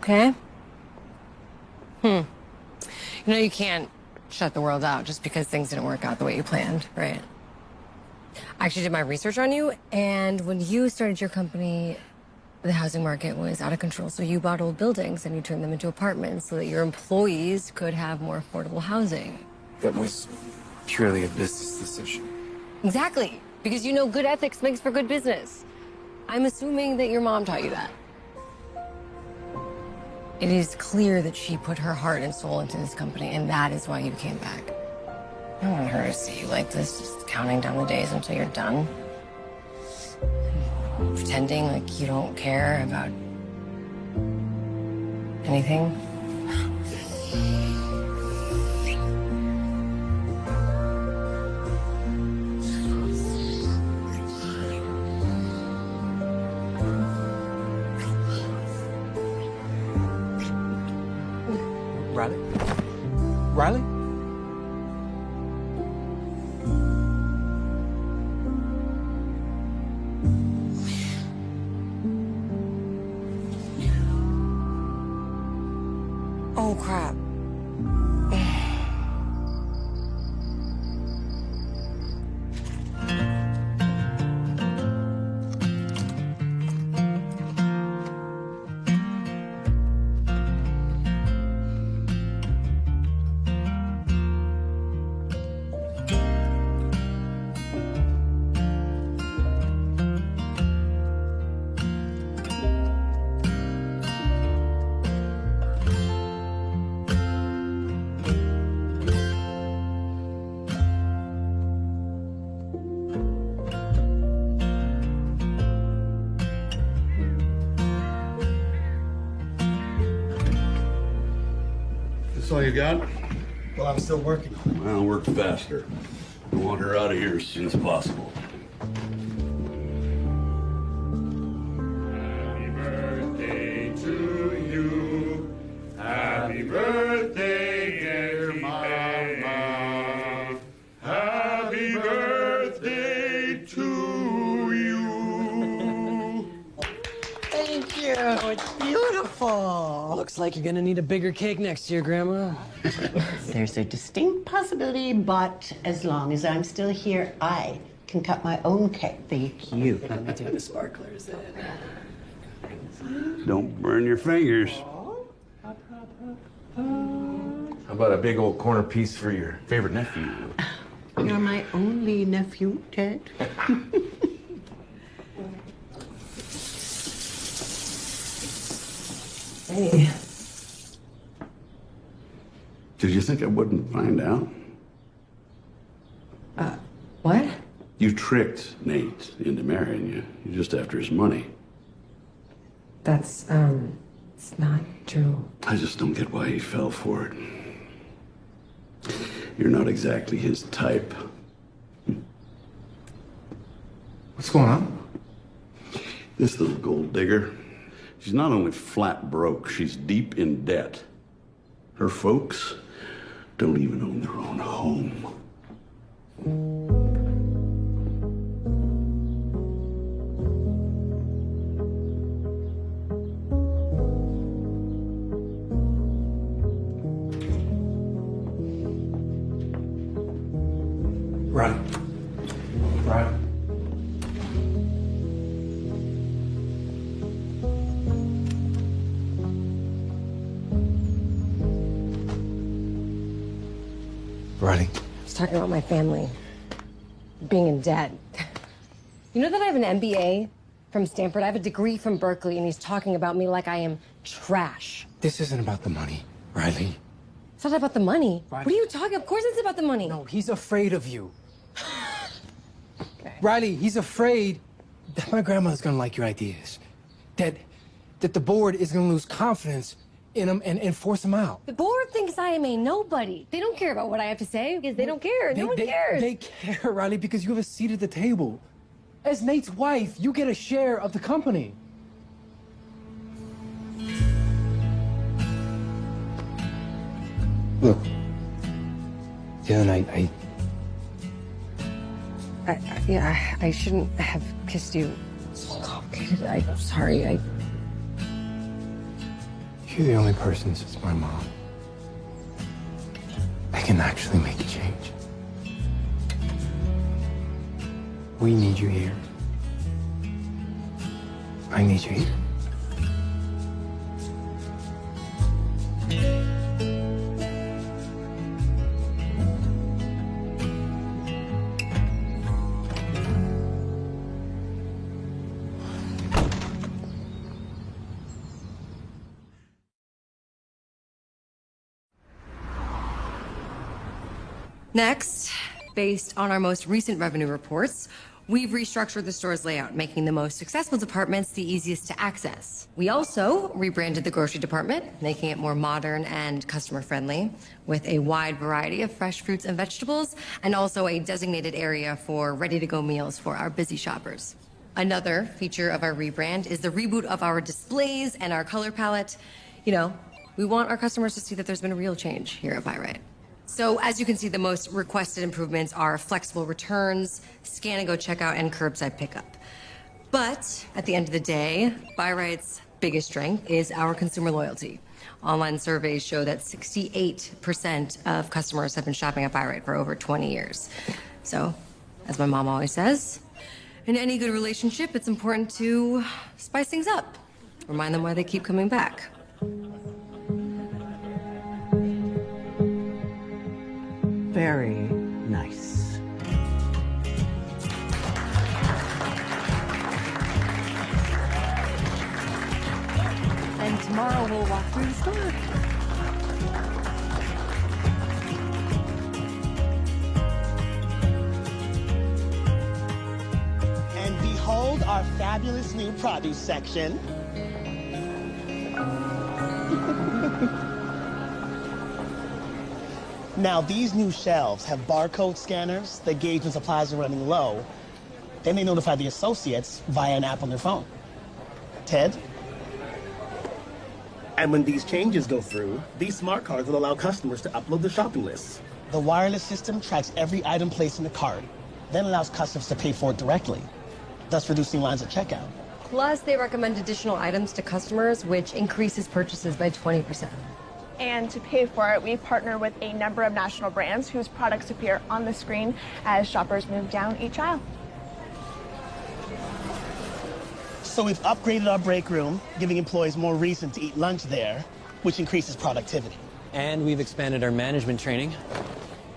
Okay. Hmm. You know, you can't shut the world out just because things didn't work out the way you planned, right? I actually did my research on you, and when you started your company, the housing market was out of control. So you bought old buildings and you turned them into apartments so that your employees could have more affordable housing. That was purely a business decision. Exactly. Because you know good ethics makes for good business. I'm assuming that your mom taught you that. It is clear that she put her heart and soul into this company, and that is why you came back. I don't want her to see you like this, just counting down the days until you're done. Pretending like you don't care about anything. Riley? Riley? I want her out of here as soon as possible. Thank you. Oh, it's beautiful. Looks like you're gonna need a bigger cake next year, Grandma. (laughs) There's a distinct possibility, but as long as I'm still here, I can cut my own cake. Thank you. Let me take the sparklers in. Don't burn your fingers. How about a big old corner piece for your favorite nephew? You're my only nephew, Ted. (laughs) Hey. Did you think I wouldn't find out? Uh, what? You tricked Nate into marrying you. You're just after his money. That's, um, it's not true. I just don't get why he fell for it. You're not exactly his type. What's going on? This little gold digger, she's not only flat broke, she's deep in debt. Her folks don't even own their own home. Run. My family being in debt. You know that I have an MBA from Stanford? I have a degree from Berkeley, and he's talking about me like I am trash. This isn't about the money, Riley. It's not about the money. What are you talking? Of course it's about the money. No, he's afraid of you. (sighs) Riley, he's afraid That my grandmother's gonna like your ideas. That that the board is gonna lose confidence in him and, and force them out. The board thinks I am a nobody. They don't care about what I have to say because they don't care. They, no one they- cares. They care, Riley, because you have a seat at the table. As Nate's wife, you get a share of the company. Look, the other night, I I, I, yeah, I, I shouldn't have kissed you. Oh, it's so complicated. I'm sorry. I. You're the only person since my mom I can actually make a change. We need you here. I need you here. Next, based on our most recent revenue reports, we've restructured the store's layout, making the most successful departments the easiest to access. We also rebranded the grocery department, making it more modern and customer friendly, with a wide variety of fresh fruits and vegetables, and also a designated area for ready to go meals for our busy shoppers. Another feature of our rebrand is the reboot of our displays and our color palette. You know, we want our customers to see that there's been a real change here at Buy Right. So as you can see, the most requested improvements are flexible returns, scan and go checkout, and curbside pickup. But at the end of the day, Buy Right's biggest strength is our consumer loyalty. Online surveys show that 68% of customers have been shopping at Buy Right for over 20 years. So, as my mom always says, in any good relationship, it's important to spice things up. Remind them why they keep coming back. Very nice. And tomorrow we'll walk through the store. And behold our fabulous new produce section. (laughs) Now, these new shelves have barcode scanners that gauge when supplies are running low. Then they notify the associates via an app on their phone. Ted? And when these changes go through, these smart cards will allow customers to upload their shopping lists. The wireless system tracks every item placed in the cart, then allows customers to pay for it directly, thus reducing lines at checkout. Plus, they recommend additional items to customers, which increases purchases by 20%. And to pay for it, we partner with a number of national brands whose products appear on the screen as shoppers move down each aisle. So we've upgraded our break room, giving employees more reason to eat lunch there, which increases productivity. And we've expanded our management training,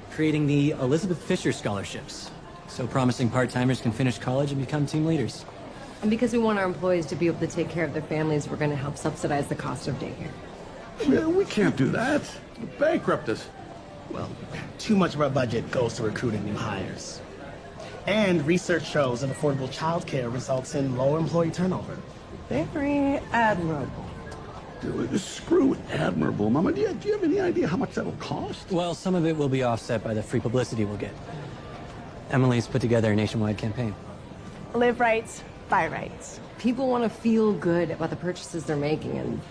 creating the Elizabeth Fisher Scholarships. So promising part-timers can finish college and become team leaders. And because we want our employees to be able to take care of their families, we're going to help subsidize the cost of daycare. Well, we can't do that. Bankrupt us. Well, too much of our budget goes to recruiting new hires. And research shows that affordable childcare results in lower employee turnover. Very admirable. Dude, Screw admirable, Mama. Do you, do you have any idea how much that'll cost? Well, some of it will be offset by the free publicity we'll get. Emily's put together a nationwide campaign. Live rights, buy rights. People want to feel good about the purchases they're making, and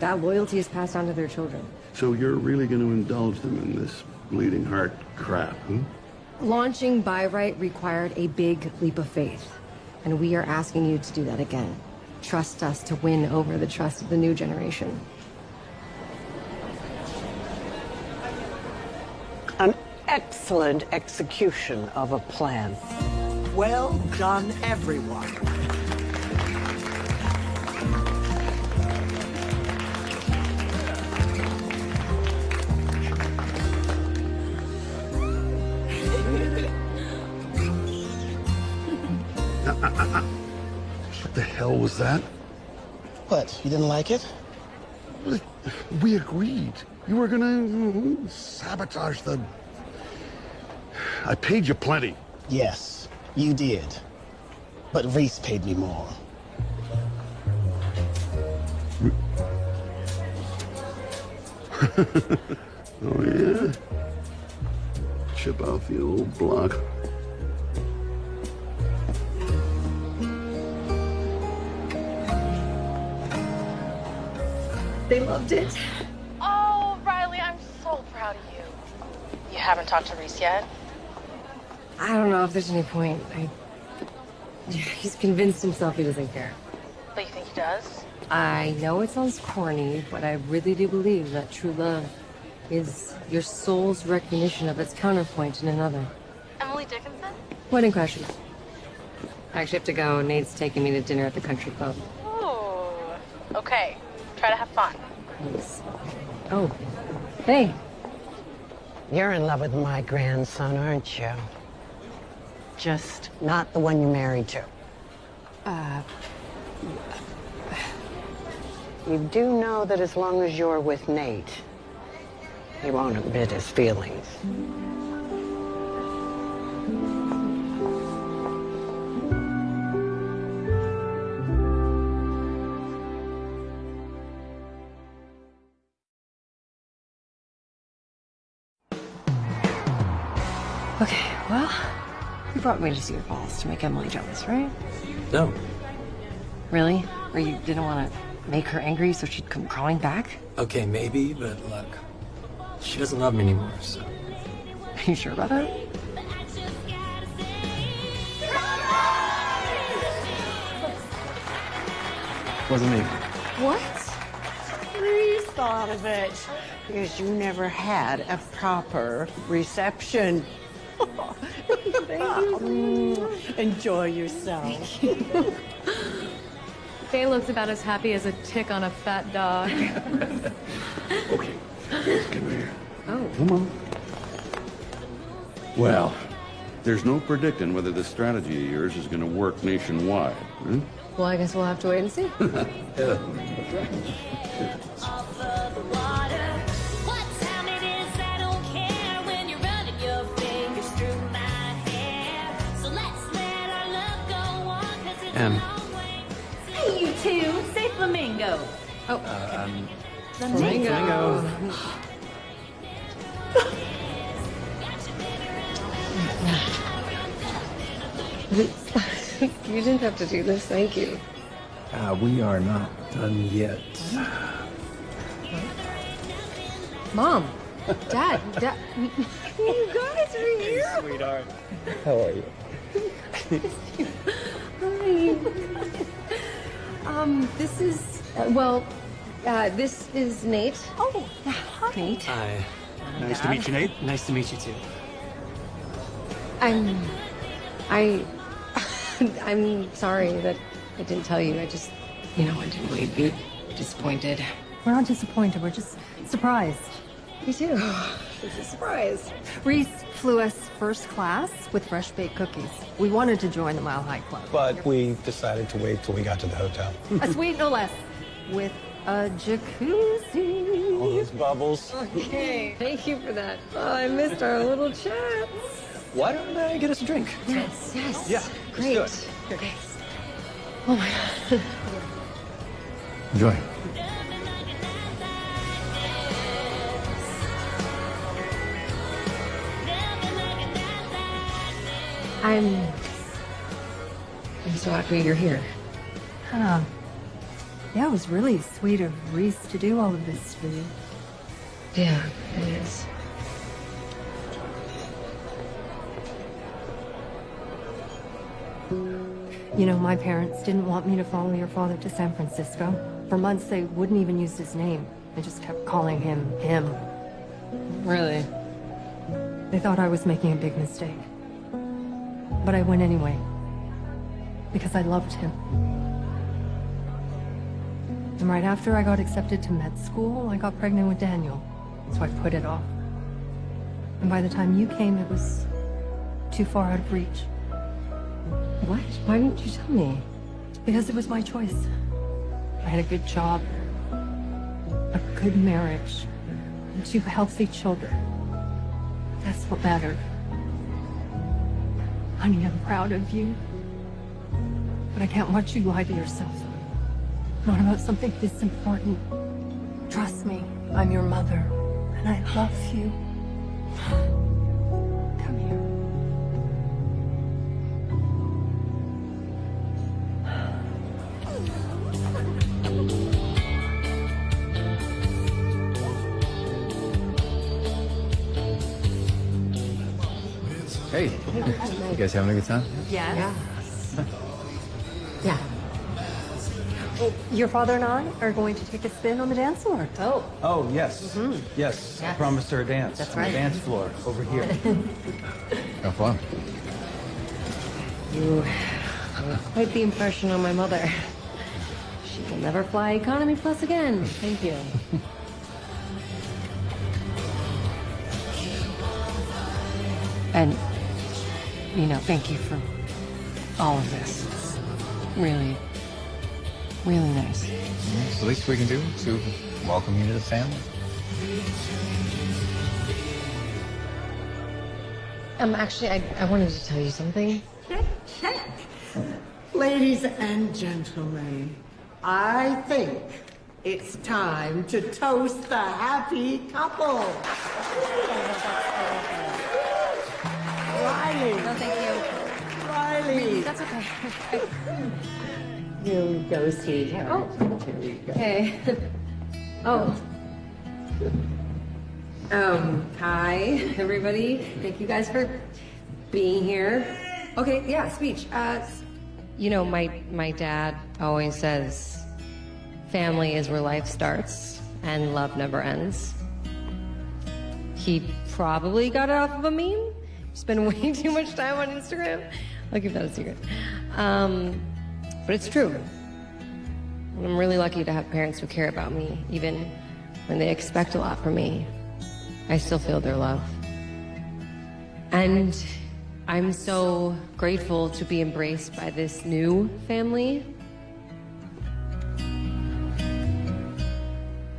that loyalty is passed on to their children. So you're really going to indulge them in this bleeding heart crap, huh? Launching Buy Right required a big leap of faith, and we are asking you to do that again. Trust us to win over the trust of the new generation. An excellent execution of a plan. Well done, everyone. What the hell was that? What, you didn't like it? We agreed. You were gonna sabotage the. I paid you plenty. Yes, you did. But Reese paid me more. (laughs) oh, yeah? Chip out the old block. They loved it. Oh, Riley, I'm so proud of you. You haven't talked to Reese yet? I don't know if there's any point. I... He's convinced himself he doesn't care. But you think he does? I know it sounds corny, but I really do believe that true love is your soul's recognition of its counterpoint in another. Emily Dickinson? Wedding Crashers. I actually have to go. Nate's taking me to dinner at the country club. Oh, okay. Try to have fun. Thanks. Oh, hey. You're in love with my grandson, aren't you? Just not the one you're married to. Uh, You do know that as long as you're with Nate, he won't admit his feelings. Brought me to Cedar Falls to make Emily jealous, right? No. Really? Or you didn't want to make her angry so she'd come crawling back? Okay, maybe, but look, she doesn't love me anymore, so. (laughs) Are you sure about that? Wasn't me. What? Reese thought of it. Because you never had a proper reception. (laughs) Mm, Enjoy yourself. Faye looks about as happy as a tick on a fat dog. (laughs) Okay, come here. Oh. Come on. Well, there's no predicting whether this strategy of yours is going to work nationwide. Huh? Well, I guess we'll have to wait and see. (laughs) Yeah. M. Hey, you two, say flamingo. Oh, uh, um, flamingo. Flamingo. (laughs) you didn't have to do this, thank you. Uh, we are not done yet. Mom, Dad, Dad, (laughs) you guys are here. Hey, sweetheart, how are you? (laughs) Hi. Um, this is uh, well, uh, this is Nate. Oh, hi. Nate. Hi. Nice to meet you, Nate. Nice to meet you too. I'm. I. (laughs) I'm sorry that I didn't tell you. I just, you know, I didn't believe you. To be disappointed. We're not disappointed. We're just surprised. Me too. It's a surprise. Reese flew us first class with fresh baked cookies. We wanted to join the Mile High Club. But we decided to wait till we got to the hotel. A suite, no less, with a jacuzzi. All those bubbles. Okay. Thank you for that. Oh, I missed our little chat. Why don't I get us a drink? Yes, yes. Yeah, Great. let's Okay. Oh my god. Enjoy. I'm. I'm so happy you're here. Huh. Yeah, it was really sweet of Reese to do all of this for you. Yeah, it is. You know, my parents didn't want me to follow your father to San Francisco. For months, they wouldn't even use his name. They just kept calling him him. Really? They thought I was making a big mistake. But I went anyway. Because I loved him. And right after I got accepted to med school, I got pregnant with Daniel. So I put it off. And by the time you came, it was too far out of reach. What? Why didn't you tell me? Because it was my choice. I had a good job, a good marriage, and two healthy children. That's what mattered. Honey, I'm proud of you. But I can't watch you lie to yourself. Not about something this important. Trust me, I'm your mother, and I love you. Hey, you guys having a good time? Yes. Yeah. (laughs) Oh, your father and I are going to take a spin on the dance floor. Oh. Oh, yes. Mm-hmm. Yes. I promised her a dance. That's on right. The dance floor over here. (laughs) Have fun. You made quite the impression on my mother. She will never fly economy plus again. Thank you. (laughs) you know, thank you for all of this. It's really, really nice. It's the least we can do to welcome you to the family. Um, actually, I, I wanted to tell you something. (laughs) Ladies and gentlemen, I think it's time to toast the happy couple. Riley. No, thank you. Riley. That's okay. Here we go, sweetheart. Oh. Here we go. Okay. (laughs) oh. Um, hi, everybody. Thank you guys for being here. Okay, yeah, speech. Uh, you know, my, my dad always says family is where life starts and love never ends. He probably got it off of a meme. Spend way (laughs) too much time on Instagram. I'll keep that a secret. Um, but it's true. I'm really lucky to have parents who care about me, even when they expect a lot from me. I still feel their love. And I'm so grateful to be embraced by this new family.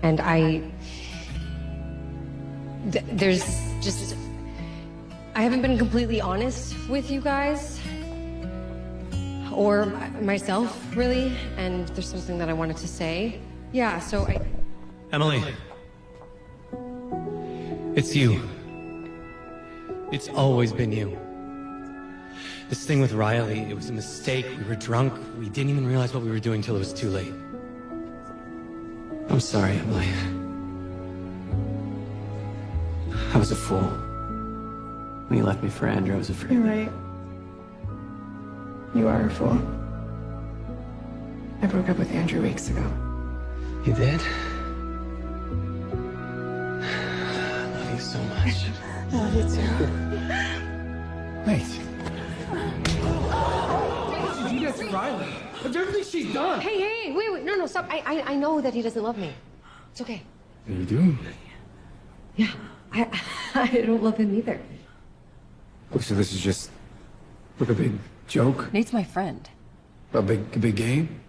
And I. th- there's just. I haven't been completely honest with you guys or myself, really, and there's something that I wanted to say. Yeah, so I. Emily. It's you. It's always been you. This thing with Riley, it was a mistake. We were drunk. We didn't even realize what we were doing till it was too late. I'm sorry, Emily. I was a fool. When you left me for Andrew, I was afraid. You're right. You are a fool. I broke up with Andrew weeks ago. You did? I love you so much. I love you too. Wait. What did you do to Riley? Of everything she's done. Hey, hey, wait, wait, no, no, stop. I, I, I know that he doesn't love me. It's okay. You do? Yeah, I, (laughs) I don't love him either. Oh, so this is just like a big joke? Nate's my friend. A big, a big game?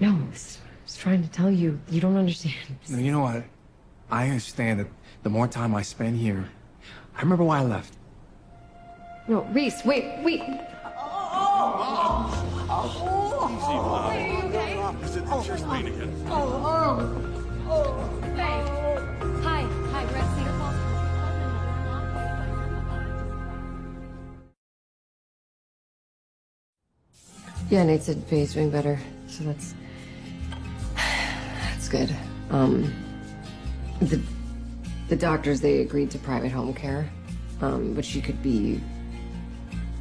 No, I was, I was trying to tell you. You don't understand. No, you know what? I understand that the more time I spend here, I remember why I left. No, Reese, wait, wait. Is it just pain again? Hi, Yeah, Nate said Faye's doing better, so that's that's good. Um, the the doctors they agreed to private home care, um, but she could be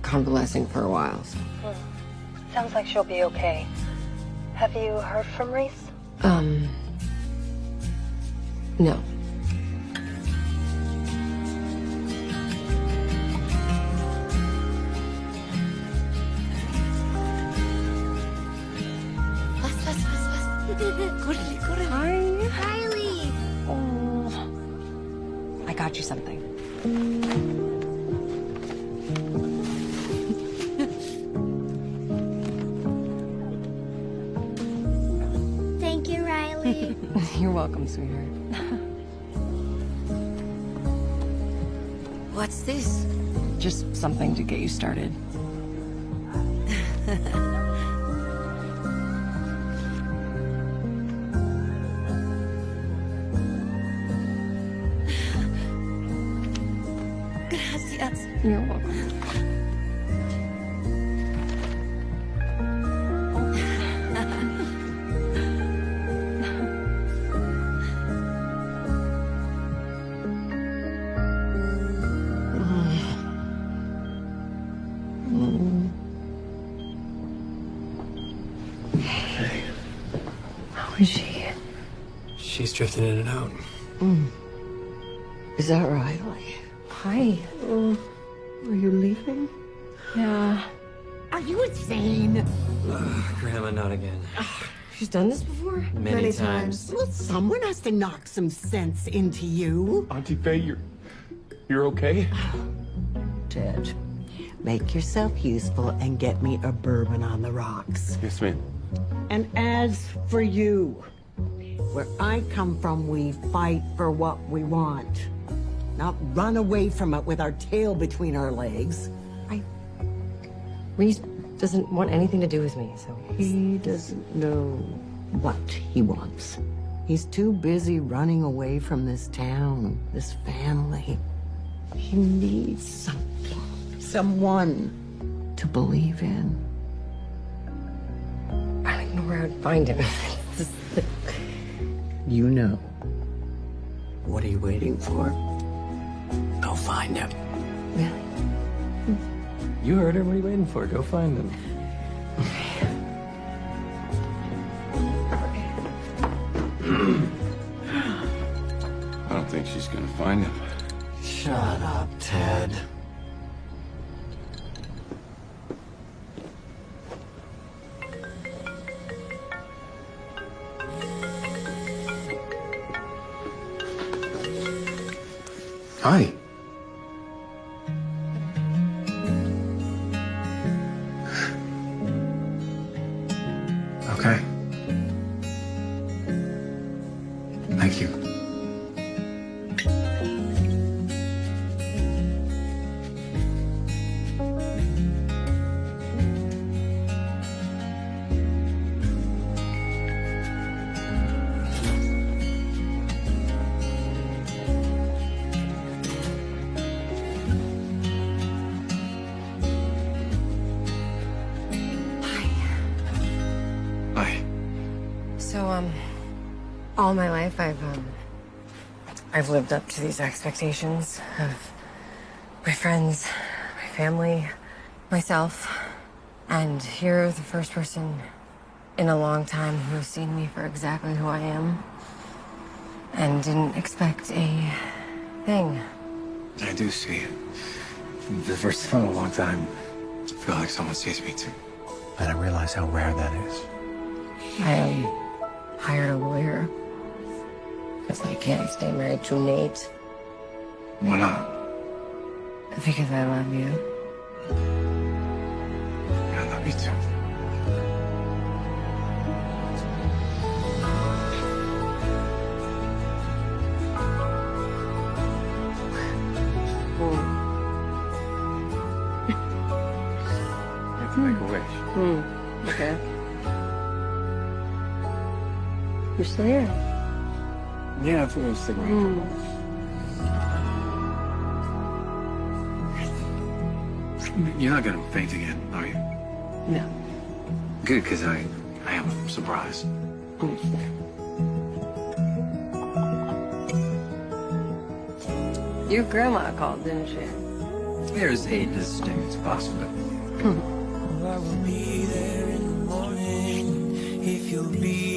convalescing for a while. So. Sounds like she'll be okay. Have you heard from Reese? Um, no. Sweetheart. (laughs) What's this? Just something to get you started. (laughs) Gracias. You're welcome. Drifting in and out. Mm. Is that Riley? Hi. Oh, are you leaving? Yeah. Are you insane? Grandma, not again. She's done this before? Many, Many times. times. Well, someone has to knock some sense into you. Auntie Faye, you're, you're okay? Ted, make yourself useful and get me a bourbon on the rocks. Yes, ma'am. And as for you, where I come from, we fight for what we want, not run away from it with our tail between our legs. I... Reese doesn't want anything to do with me, so. He doesn't know what he wants. He's too busy running away from this town, this family. He needs something, someone to believe in. I don't know where I'd find him. (laughs) This (laughs) is- You know. What are you waiting for? Go find him. Really? You heard him. What are you waiting for? Go find him. I don't think she's gonna find him. Shut up, Ted. Hi. All my life I've um, I've lived up to these expectations of my friends, my family, myself, and you're the first person in a long time who's seen me for exactly who I am, and didn't expect a thing. I do see it. The first time in a long time, I feel like someone sees me too. And I realize how rare that is. I um, hired a lawyer because I can't stay married to Nate Why not? because I love you. I love you too. (laughs) You have to make a wish. Hmm. Okay. You're still here. Mm. You're not gonna faint again, are you? No. Good, because I, I am surprised. Mm. Your grandma called, didn't she? There's a distinct possibility. Hmm. I will be there in the morning if you'll be